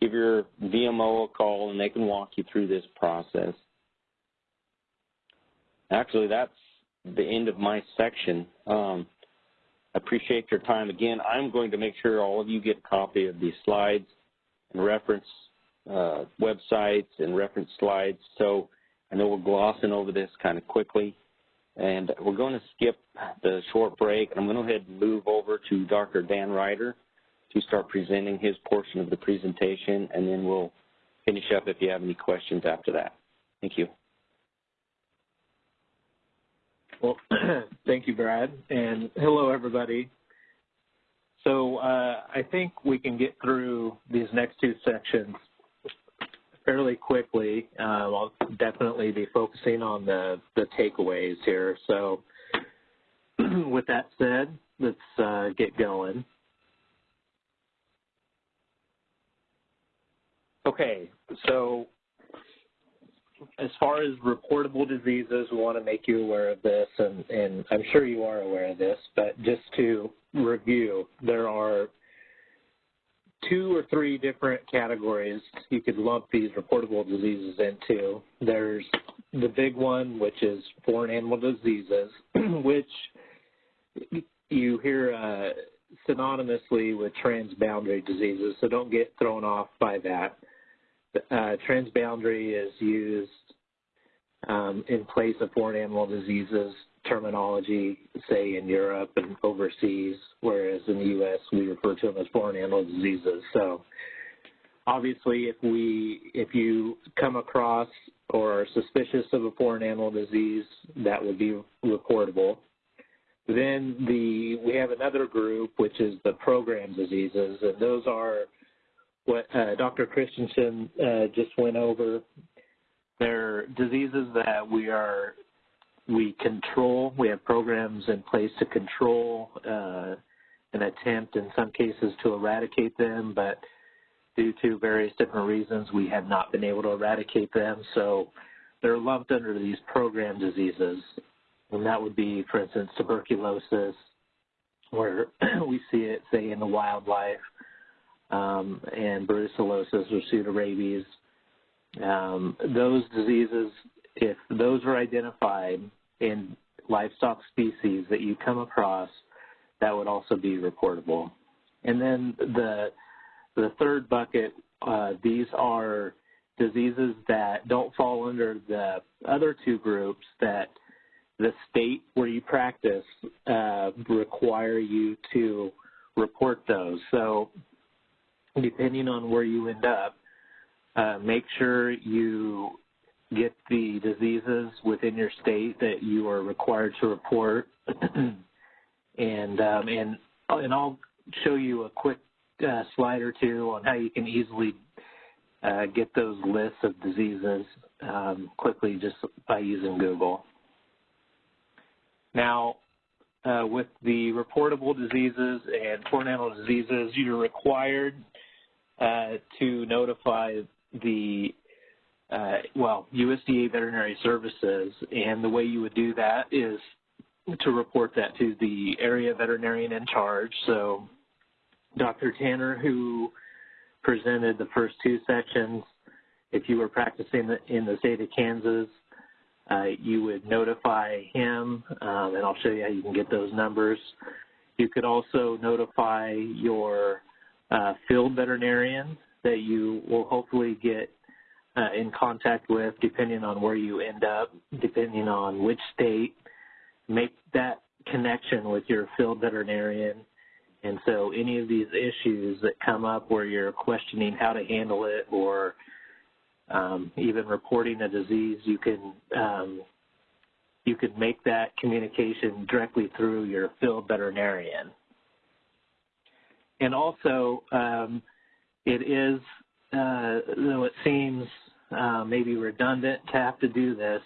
give your VMO a call and they can walk you through this process. Actually, that's the end of my section. Um, I appreciate your time. Again, I'm going to make sure all of you get a copy of these slides and reference uh, websites and reference slides. So I know we're glossing over this kind of quickly. And we're going to skip the short break. I'm going to go ahead and move over to Dr. Dan Reiter to start presenting his portion of the presentation. And then we'll finish up if you have any questions after that. Thank you. Well, thank you, Brad, and hello, everybody. So uh, I think we can get through these next two sections fairly quickly. Uh, I'll definitely be focusing on the, the takeaways here. So with that said, let's uh, get going. Okay, so as far as reportable diseases, we want to make you aware of this, and, and I'm sure you are aware of this, but just to review, there are two or three different categories you could lump these reportable diseases into. There's the big one, which is foreign animal diseases, which you hear uh, synonymously with transboundary diseases, so don't get thrown off by that uh, transboundary is used um, in place of foreign animal diseases terminology, say in Europe and overseas, whereas in the U.S. we refer to them as foreign animal diseases. So obviously if we if you come across or are suspicious of a foreign animal disease, that would be reportable. Then the we have another group which is the program diseases, and those are what uh, Dr. Christensen uh, just went over. They're diseases that we are we control. We have programs in place to control uh, an attempt in some cases to eradicate them, but due to various different reasons, we have not been able to eradicate them. So they're lumped under these program diseases. And that would be, for instance, tuberculosis, where we see it, say, in the wildlife, um, and brucellosis or pseudorabies. Um, those diseases, if those are identified in livestock species that you come across, that would also be reportable. And then the the third bucket, uh, these are diseases that don't fall under the other two groups that the state where you practice uh, require you to report those. So depending on where you end up, uh, make sure you get the diseases within your state that you are required to report. and um, and and I'll show you a quick uh, slide or two on how you can easily uh, get those lists of diseases um, quickly just by using Google. Now, uh, with the reportable diseases and animal diseases, you're required to notify the uh, well, USDA Veterinary Services, and the way you would do that is to report that to the area veterinarian in charge. So Dr. Tanner, who presented the first two sections, if you were practicing in the state of Kansas, uh, you would notify him, um, and I'll show you how you can get those numbers. You could also notify your uh, field veterinarians that you will hopefully get uh, in contact with depending on where you end up, depending on which state. Make that connection with your field veterinarian and so any of these issues that come up where you're questioning how to handle it or um, even reporting a disease, you can um, you can make that communication directly through your field veterinarian. And also, um, it is, uh, though it seems uh, maybe redundant to have to do this,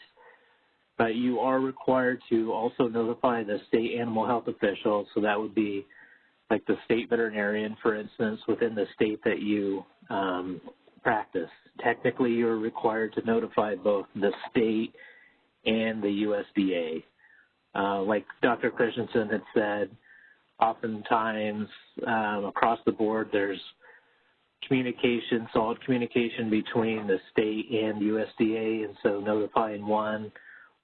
but you are required to also notify the state animal health official, so that would be like the state veterinarian, for instance, within the state that you um, practice. Technically, you're required to notify both the state and the USDA. Uh, like Dr. Christensen had said, oftentimes um, across the board there's communication, solid communication between the state and USDA, and so notifying one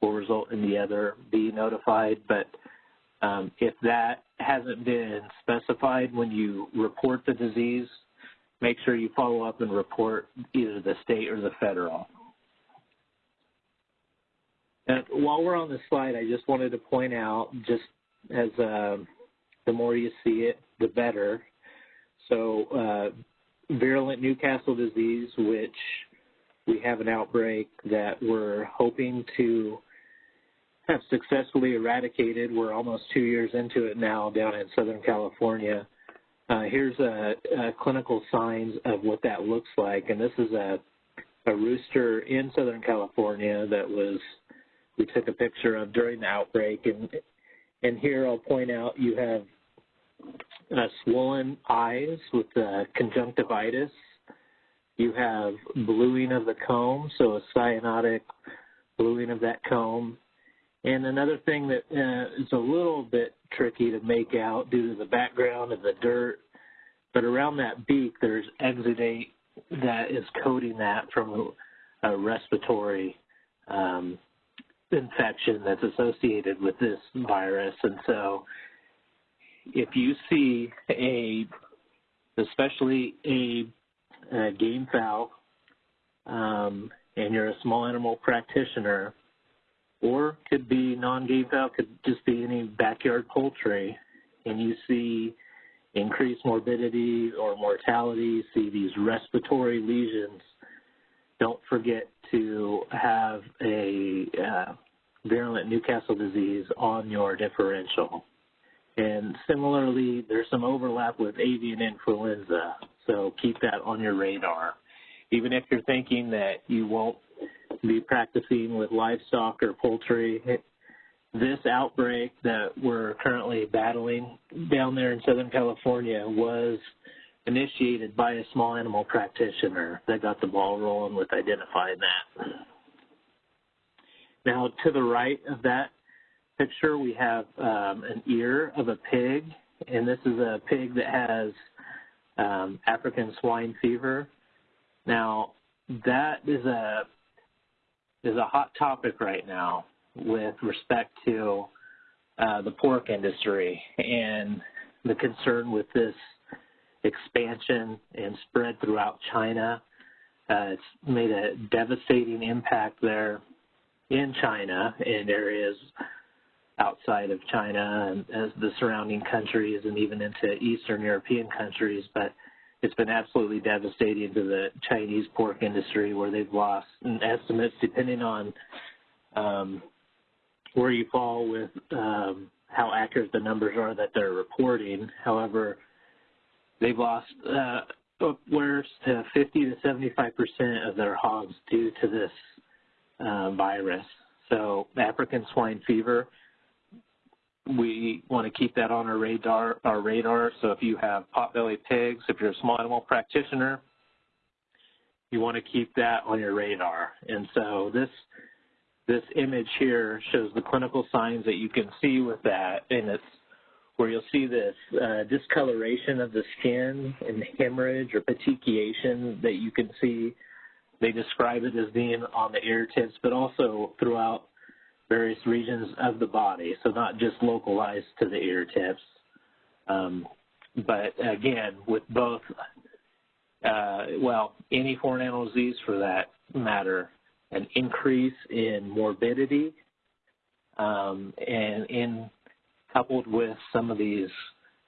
will result in the other being notified. But um, if that hasn't been specified when you report the disease, make sure you follow up and report either the state or the federal. And while we're on this slide, I just wanted to point out, just as uh, the more you see it, the better. So uh, virulent Newcastle disease, which we have an outbreak that we're hoping to have successfully eradicated. We're almost two years into it now down in Southern California. Uh, here's a, a, clinical signs of what that looks like, and this is a, a rooster in Southern California that was we took a picture of during the outbreak, and and here I'll point out you have swollen eyes with uh, conjunctivitis. You have bluing of the comb, so a cyanotic bluing of that comb. And another thing that uh, is a little bit tricky to make out due to the background of the dirt, but around that beak there's exudate that is coating that from a, a respiratory um, infection that's associated with this virus. And so if you see a, especially a, a game fowl, um, and you're a small animal practitioner, or could be non-game fowl, could just be any backyard poultry, and you see increased morbidity or mortality, see these respiratory lesions, don't forget to have a uh, virulent Newcastle disease on your differential. And similarly, there's some overlap with avian influenza, so keep that on your radar. Even if you're thinking that you won't be practicing with livestock or poultry, this outbreak that we're currently battling down there in Southern California was initiated by a small animal practitioner that got the ball rolling with identifying that. Now, to the right of that picture, we have um, an ear of a pig, and this is a pig that has um, African swine fever. Now, that is a is a hot topic right now with respect to uh, the pork industry and the concern with this expansion and spread throughout China. Uh, it's made a devastating impact there in China and areas outside of China and as the surrounding countries and even into Eastern European countries. But it's been absolutely devastating to the Chinese pork industry where they've lost estimates depending on um, where you fall with um, how accurate the numbers are that they're reporting. However, they've lost uh, upwards to 50 to 75 percent of their hogs due to this uh, virus. So African swine fever, we want to keep that on our radar. Our radar. So if you have potbelly pigs, if you're a small animal practitioner, you want to keep that on your radar. And so this this image here shows the clinical signs that you can see with that, and it's where you'll see this uh, discoloration of the skin and hemorrhage or petechiation that you can see. They describe it as being on the ear tips, but also throughout various regions of the body, so not just localized to the ear tips. Um, but again, with both, uh, well, any foreign animal disease for that matter, an increase in morbidity um, and in coupled with some of these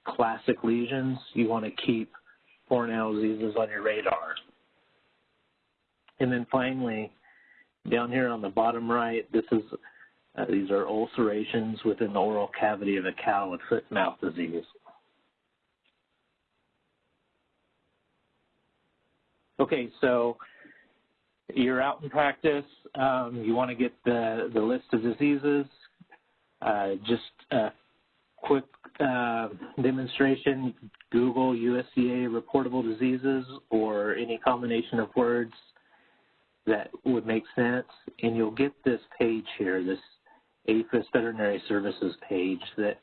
classic lesions, you want to keep foreign animal diseases on your radar. And then finally, down here on the bottom right, this is uh, these are ulcerations within the oral cavity of a cow with foot and mouth disease. Okay, so you're out in practice. Um, you want to get the, the list of diseases. Uh, just a quick uh, demonstration, Google USDA reportable diseases or any combination of words that would make sense, and you'll get this page here, this APHIS Veterinary Services page that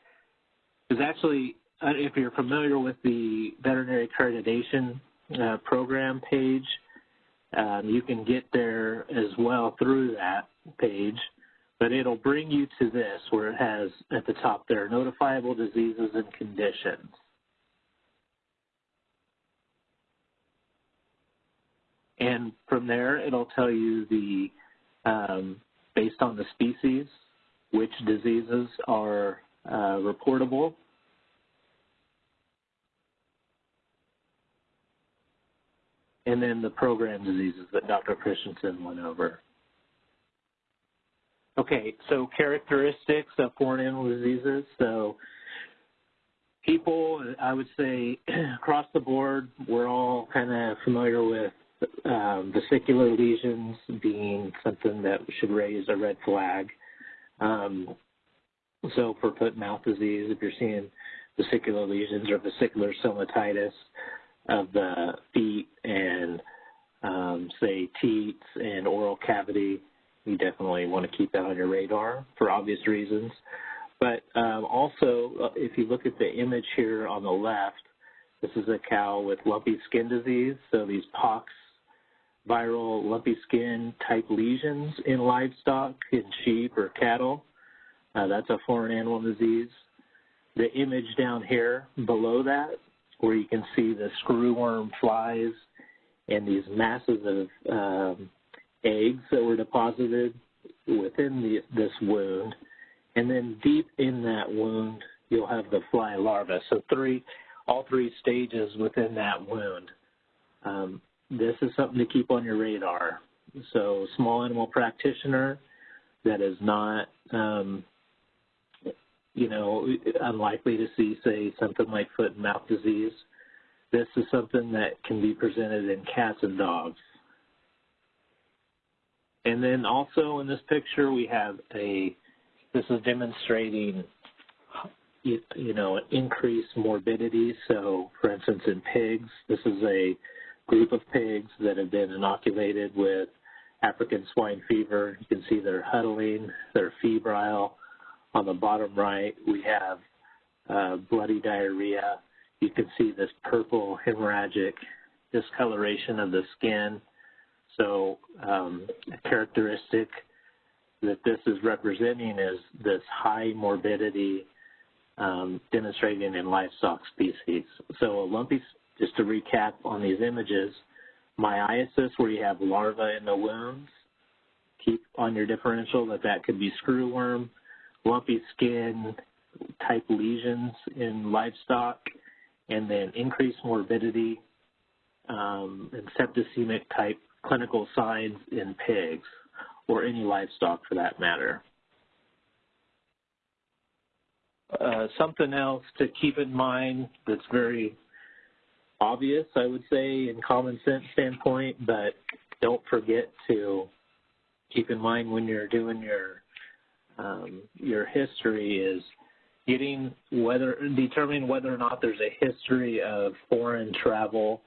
is actually, uh, if you're familiar with the veterinary accreditation uh, program page, um, you can get there as well through that page, but it'll bring you to this where it has at the top there, notifiable diseases and conditions. And from there, it'll tell you the, um, based on the species, which diseases are uh, reportable and then the program diseases that Dr. Christensen went over. Okay, so characteristics of foreign animal diseases. So people, I would say across the board, we're all kind of familiar with um, vesicular lesions being something that should raise a red flag. Um, so for foot and mouth disease, if you're seeing vesicular lesions or vesicular stomatitis, of the feet and um, say teats and oral cavity, you definitely want to keep that on your radar for obvious reasons. But um, also, uh, if you look at the image here on the left, this is a cow with lumpy skin disease. So these pox, viral lumpy skin type lesions in livestock, in sheep or cattle, uh, that's a foreign animal disease. The image down here below that where you can see the screwworm flies and these masses of um, eggs that were deposited within the, this wound, and then deep in that wound, you'll have the fly larva. So three, all three stages within that wound. Um, this is something to keep on your radar. So small animal practitioner that is not, um, you know, unlikely to see, say, something like foot and mouth disease. This is something that can be presented in cats and dogs. And then also in this picture, we have a, this is demonstrating, you, you know, increased morbidity. So for instance, in pigs, this is a group of pigs that have been inoculated with African swine fever. You can see they're huddling, they're febrile. On the bottom right, we have uh, bloody diarrhea. You can see this purple hemorrhagic discoloration of the skin. So um, a characteristic that this is representing is this high morbidity um, demonstrated in livestock species. So a lumpy, just to recap on these images, myiasis where you have larvae in the wounds, keep on your differential that that could be screwworm, lumpy skin type lesions in livestock, and then increased morbidity um, and septicemic type clinical signs in pigs or any livestock for that matter. Uh, something else to keep in mind that's very obvious, I would say, in common sense standpoint, but don't forget to keep in mind when you're doing your um, your history is getting whether determining whether or not there's a history of foreign travel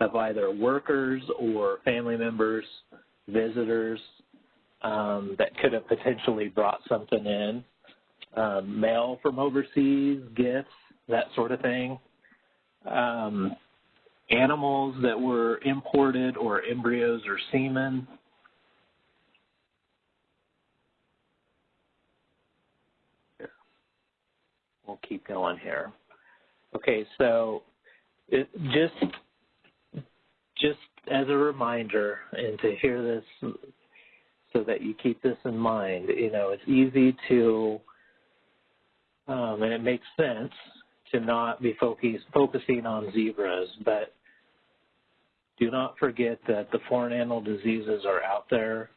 of either workers or family members, visitors um, that could have potentially brought something in, um, mail from overseas, gifts, that sort of thing. Um, animals that were imported or embryos or semen. We'll keep going here. Okay, so it, just just as a reminder and to hear this so that you keep this in mind, you know, it's easy to, um, and it makes sense to not be focus, focusing on zebras, but do not forget that the foreign animal diseases are out there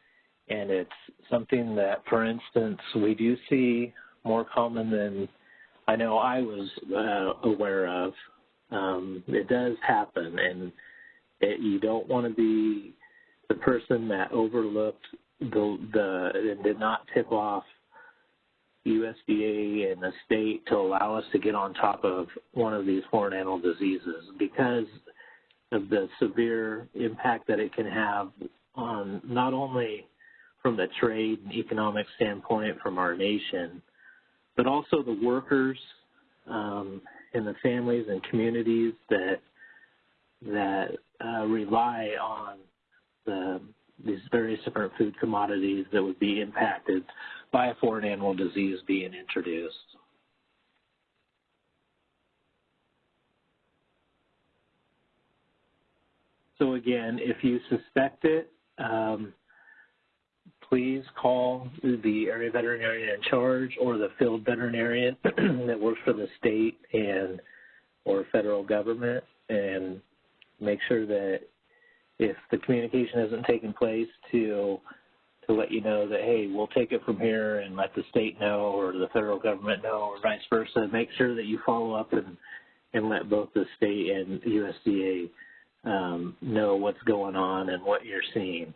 and it's something that, for instance, we do see more common than I know I was uh, aware of. Um, it does happen, and it, you don't want to be the person that overlooked the the and did not tip off USDA and the state to allow us to get on top of one of these foreign animal diseases because of the severe impact that it can have on not only from the trade and economic standpoint from our nation, but also the workers um, and the families and communities that that uh, rely on the, these various different food commodities that would be impacted by a foreign animal disease being introduced. So again, if you suspect it, um, please call the area veterinarian in charge or the field veterinarian that works for the state and or federal government and make sure that if the communication hasn't taken place to to let you know that hey we'll take it from here and let the state know or the federal government know or vice versa make sure that you follow up and and let both the state and USDA um, know what's going on and what you're seeing.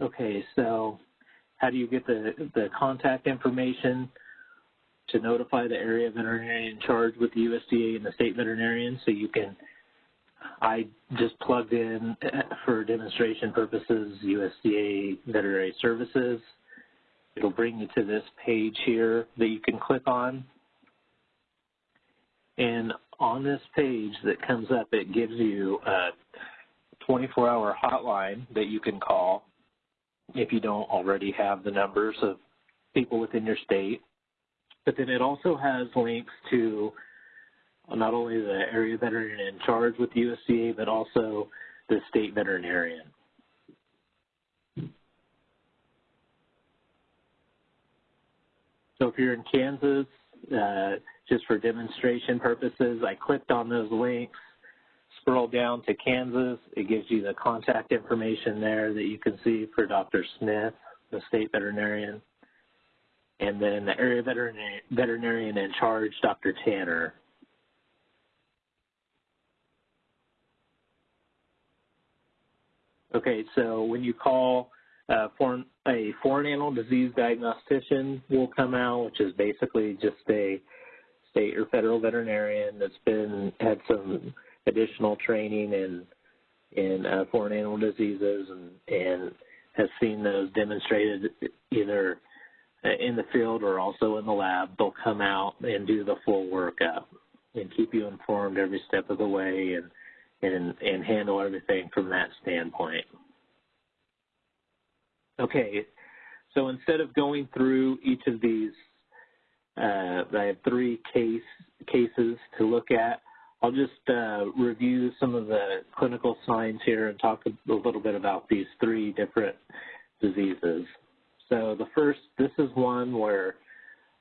Okay, so how do you get the, the contact information to notify the area veterinarian in charge with the USDA and the state veterinarian so you can, I just plugged in eh, for demonstration purposes USDA veterinary services. It'll bring you to this page here that you can click on. And on this page that comes up, it gives you a 24-hour hotline that you can call if you don't already have the numbers of people within your state. But then it also has links to not only the area veterinarian in charge with USDA, but also the state veterinarian. So if you're in Kansas, uh, just for demonstration purposes, I clicked on those links, scroll down to Kansas, it gives you the contact information there that you can see for Dr. Smith, the state veterinarian, and then the area veterinarian, in charge, Dr. Tanner. Okay, so when you call uh, foreign, a foreign animal disease diagnostician will come out, which is basically just a state or federal veterinarian that's been had some additional training in in uh, foreign animal diseases and and has seen those demonstrated either in the field or also in the lab. They'll come out and do the full workup and keep you informed every step of the way and and and handle everything from that standpoint. Okay, so instead of going through each of these, uh, I have three case cases to look at. I'll just uh, review some of the clinical signs here and talk a little bit about these three different diseases. So the first, this is one where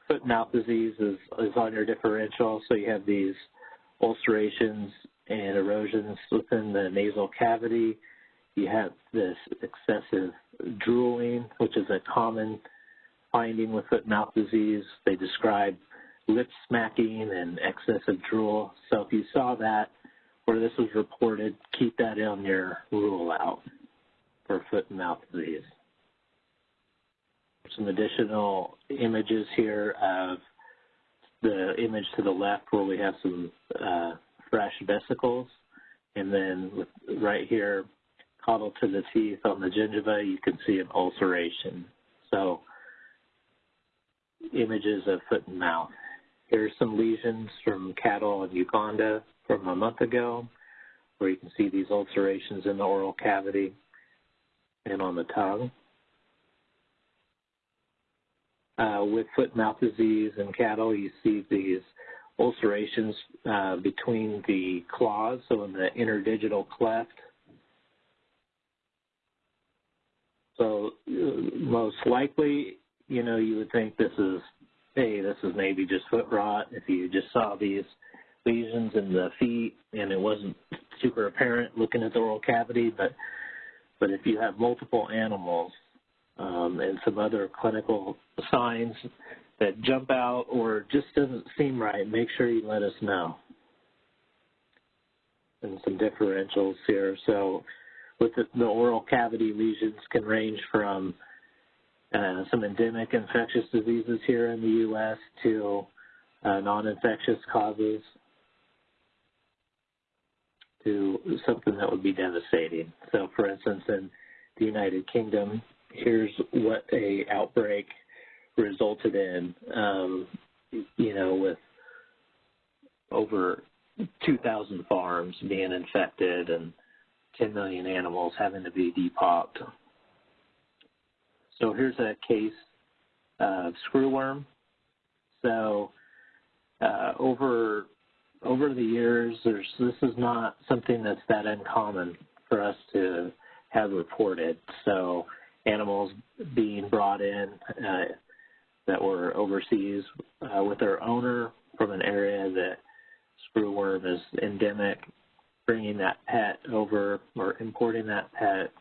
foot and mouth disease is, is on your differential. So you have these ulcerations and erosions within the nasal cavity. You have this excessive drooling, which is a common finding with foot and mouth disease. They describe lip smacking and excessive drool. So if you saw that where this was reported, keep that on your rule out for foot and mouth disease. Some additional images here of the image to the left where we have some uh, fresh vesicles. And then right here, caudal to the teeth on the gingiva, you can see an ulceration. So images of foot and mouth. Here's some lesions from cattle in Uganda from a month ago, where you can see these ulcerations in the oral cavity and on the tongue. Uh, with foot and mouth disease in cattle, you see these ulcerations uh, between the claws, so in the interdigital cleft. So uh, most likely, you know, you would think this is, hey, this is maybe just foot rot. If you just saw these lesions in the feet and it wasn't super apparent looking at the oral cavity, but but if you have multiple animals and some other clinical signs that jump out or just doesn't seem right, make sure you let us know. And some differentials here. So with the, the oral cavity lesions can range from uh, some endemic infectious diseases here in the U.S. to uh, non-infectious causes to something that would be devastating. So for instance, in the United Kingdom, here's what a outbreak resulted in, um, you know, with over 2,000 farms being infected and 10 million animals having to be depopped. So here's a case of screwworm. So uh, over over the years, there's this is not something that's that uncommon for us to have reported. So animals being brought in uh, that were overseas uh, with their owner from an area that screwworm is endemic, bringing that pet over or importing that pet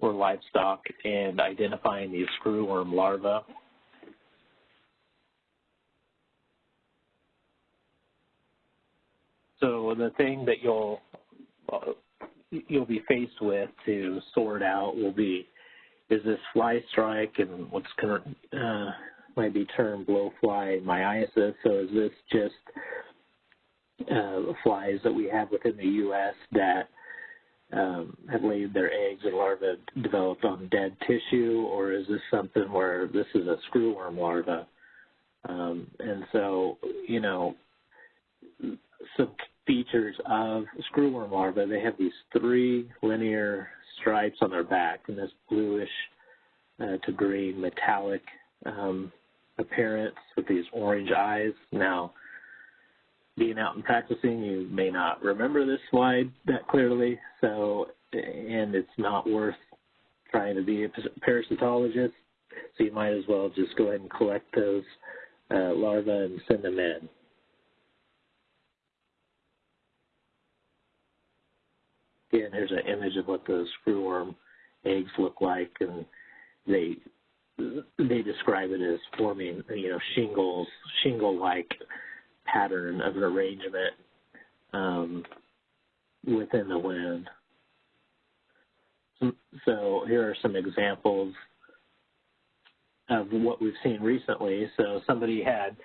or livestock and identifying these screwworm larvae. So the thing that you'll uh, you'll be faced with to sort out will be is this fly strike and what's current, uh, might be termed blowfly myiasis. So is this just uh, flies that we have within the U.S. that um, have laid their eggs and larvae developed on dead tissue, or is this something where this is a screwworm larva? Um, and so, you know, some features of screwworm larvae, they have these three linear stripes on their back and this bluish uh, to green metallic um, appearance with these orange eyes. Now, being out and practicing, you may not remember this slide that clearly. So, and it's not worth trying to be a parasitologist. So you might as well just go ahead and collect those uh, larvae and send them in. Again, here's an image of what the screwworm eggs look like, and they they describe it as forming, you know, shingles, shingle-like pattern of an arrangement um, within the wind. So here are some examples of what we've seen recently. So somebody had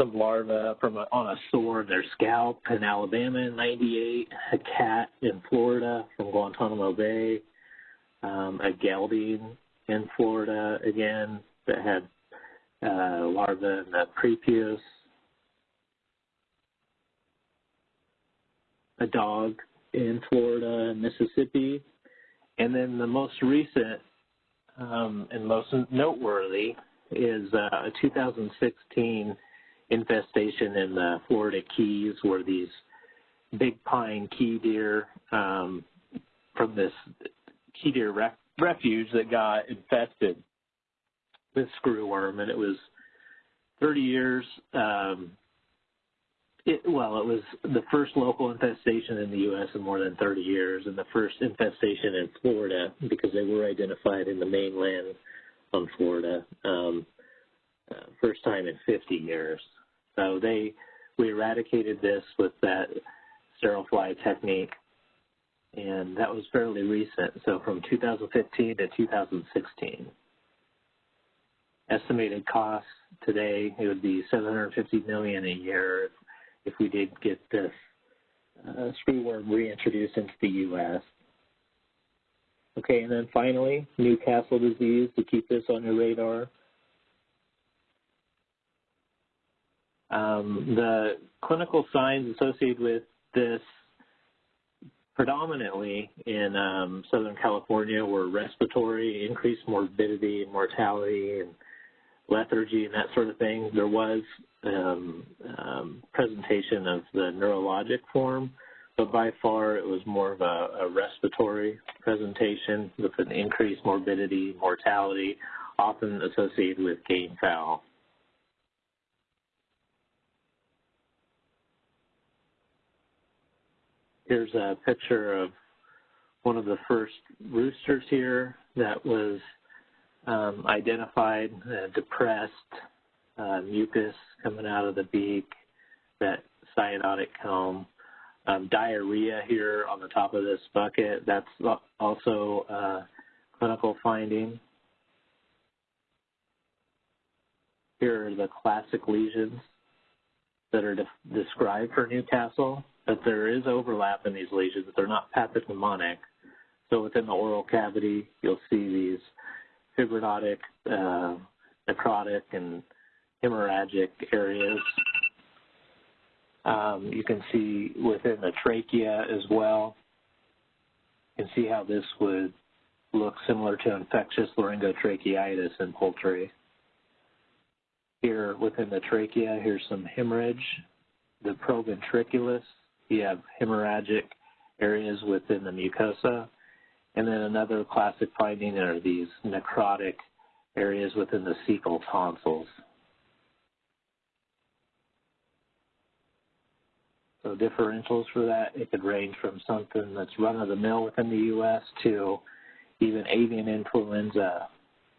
some larvae from a, on a sore in their scalp in Alabama in 98, a cat in Florida from Guantanamo Bay, um, a gelding in Florida again that had uh, larvae in the prepuce, a dog in Florida and Mississippi, and then the most recent um, and most noteworthy is uh, a 2016 infestation in the Florida Keys where these big pine key deer um, from this key deer ref refuge that got infested with screwworm, and it was 30 years. Um, it, well, it was the first local infestation in the U.S. in more than 30 years, and the first infestation in Florida because they were identified in the mainland on Florida. Um, uh, first time in 50 years. So they we eradicated this with that sterile fly technique and that was fairly recent, so from 2015 to 2016. Estimated costs today, it would be 750 million a year if, if we did get this uh, screwworm reintroduced into the U.S. Okay, and then finally, Newcastle disease, to keep this on your radar. Um, the clinical signs associated with this predominantly in um, Southern California were respiratory, increased morbidity and mortality, and lethargy and that sort of thing. There was um, um, presentation of the neurologic form, but by far it was more of a, a respiratory presentation with an increased morbidity, mortality, often associated with game fowl. Here's a picture of one of the first roosters here that was um, identified, uh, depressed, uh, mucus coming out of the beak, that cyanotic comb. Um, diarrhea here on the top of this bucket, that's also a clinical finding. Here are the classic lesions that are de described for Newcastle that there is overlap in these lesions. that They're not pathognomonic. So within the oral cavity, you'll see these fibrinotic, uh, necrotic, and hemorrhagic areas. Um, you can see within the trachea as well. You can see how this would look similar to infectious laryngotracheitis in poultry. Here within the trachea, here's some hemorrhage. The proventriculus you have hemorrhagic areas within the mucosa. And then another classic finding are these necrotic areas within the cecal tonsils. So differentials for that, it could range from something that's run-of-the-mill within the U.S. to even avian influenza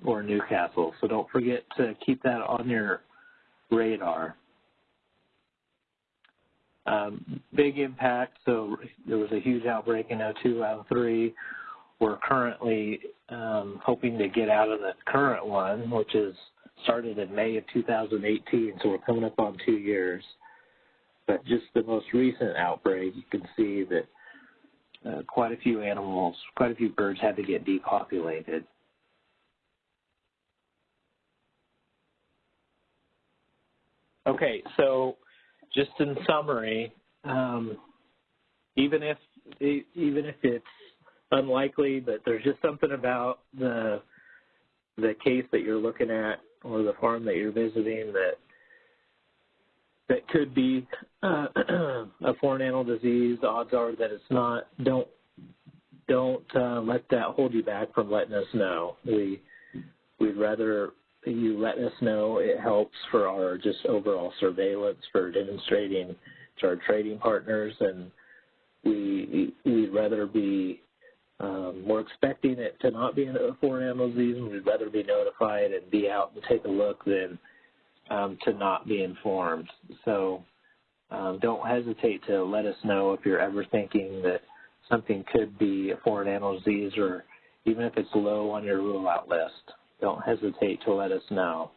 or Newcastle. So don't forget to keep that on your radar. Um, big impact, so there was a huge outbreak in 02, 03. We're currently um, hoping to get out of the current one, which is started in May of 2018, so we're coming up on two years. But just the most recent outbreak, you can see that uh, quite a few animals, quite a few birds had to get depopulated. Okay, so just in summary, um, even if even if it's unlikely, but there's just something about the the case that you're looking at or the farm that you're visiting that that could be uh, a foreign animal disease. The odds are that it's not. Don't don't uh, let that hold you back from letting us know. We we'd rather you let us know. It helps for our just overall surveillance for demonstrating to our trading partners, and we we'd rather be um, we're expecting it to not be a foreign animal disease, we'd rather be notified and be out and take a look than um, to not be informed. So um, don't hesitate to let us know if you're ever thinking that something could be a foreign animal disease or even if it's low on your rule out list. Don't hesitate to let us know.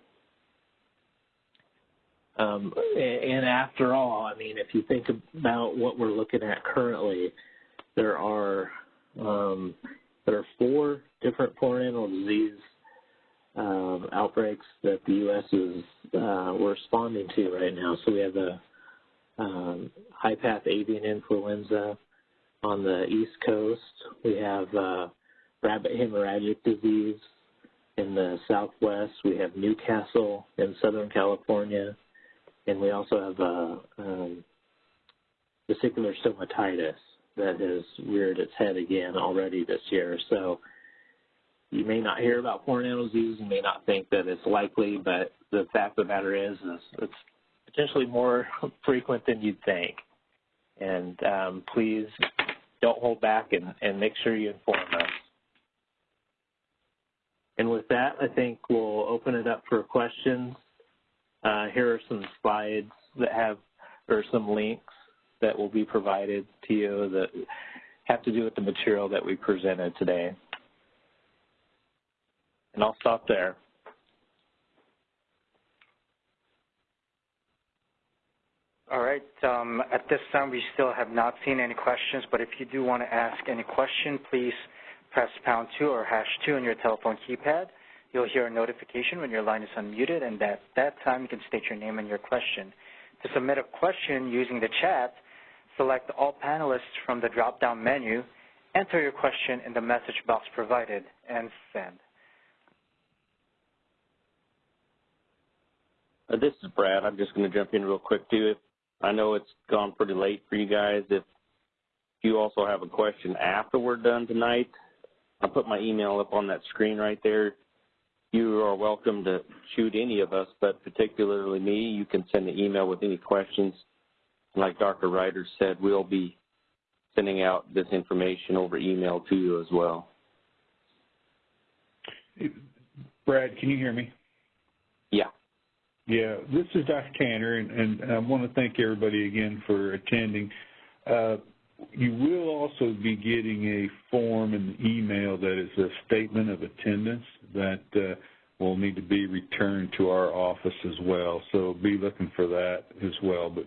Um, and after all, I mean, if you think about what we're looking at currently, there are um, there are four different foreign animal disease um, outbreaks that the U.S. is uh, responding to right now. So we have the um, high path avian influenza on the East Coast. We have uh, rabbit hemorrhagic disease in the Southwest. We have Newcastle in Southern California, and we also have uh, um, vesicular stomatitis that has reared its head again already this year. So you may not hear about foreign animal disease, you may not think that it's likely, but the fact of the matter is, is it's potentially more frequent than you'd think. And um, please don't hold back and, and make sure you inform us. And with that, I think we'll open it up for questions. Uh, here are some slides that have, or some links that will be provided to you that have to do with the material that we presented today. And I'll stop there. All right. Um, at this time, we still have not seen any questions, but if you do want to ask any question, please press pound 2 or hash 2 on your telephone keypad. You'll hear a notification when your line is unmuted, and at that time, you can state your name and your question. To submit a question using the chat, select all panelists from the drop-down menu, enter your question in the message box provided, and send. Uh, this is Brad. I'm just going to jump in real quick too. I know it's gone pretty late for you guys. If you also have a question after we're done tonight, I'll put my email up on that screen right there. You are welcome to shoot any of us, but particularly me, you can send an email with any questions. Like Dr. Reiter said, we'll be sending out this information over email to you as well. Brad, can you hear me? Yeah. Yeah, this is Dr. Tanner, and, and I want to thank everybody again for attending. Uh, you will also be getting a form and email that is a statement of attendance that uh, will need to be returned to our office as well. So be looking for that as well. But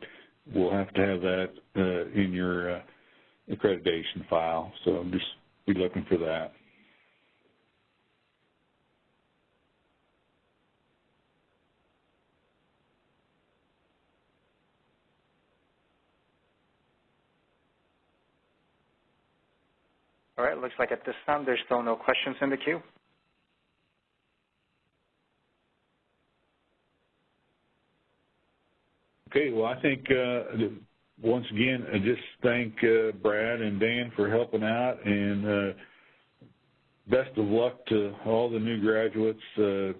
we'll have to have that uh, in your uh, accreditation file. So just be looking for that. All right, looks like at this time there's still no questions in the queue. Okay, well, I think uh, once again, I just thank uh, Brad and Dan for helping out, and uh, best of luck to all the new graduates. Uh,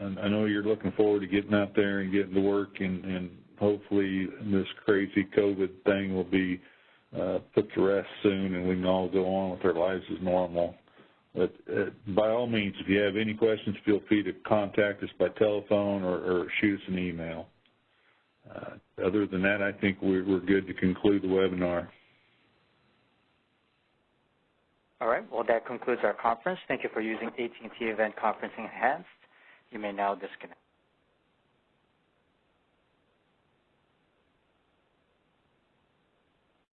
I know you're looking forward to getting out there and getting to work, and, and hopefully this crazy COVID thing will be uh, put to rest soon and we can all go on with our lives as normal. But uh, by all means, if you have any questions, feel free to contact us by telephone or, or shoot us an email. Uh, other than that, I think we're, we're good to conclude the webinar. All right. Well, that concludes our conference. Thank you for using AT&T Event Conferencing Enhanced. You may now disconnect.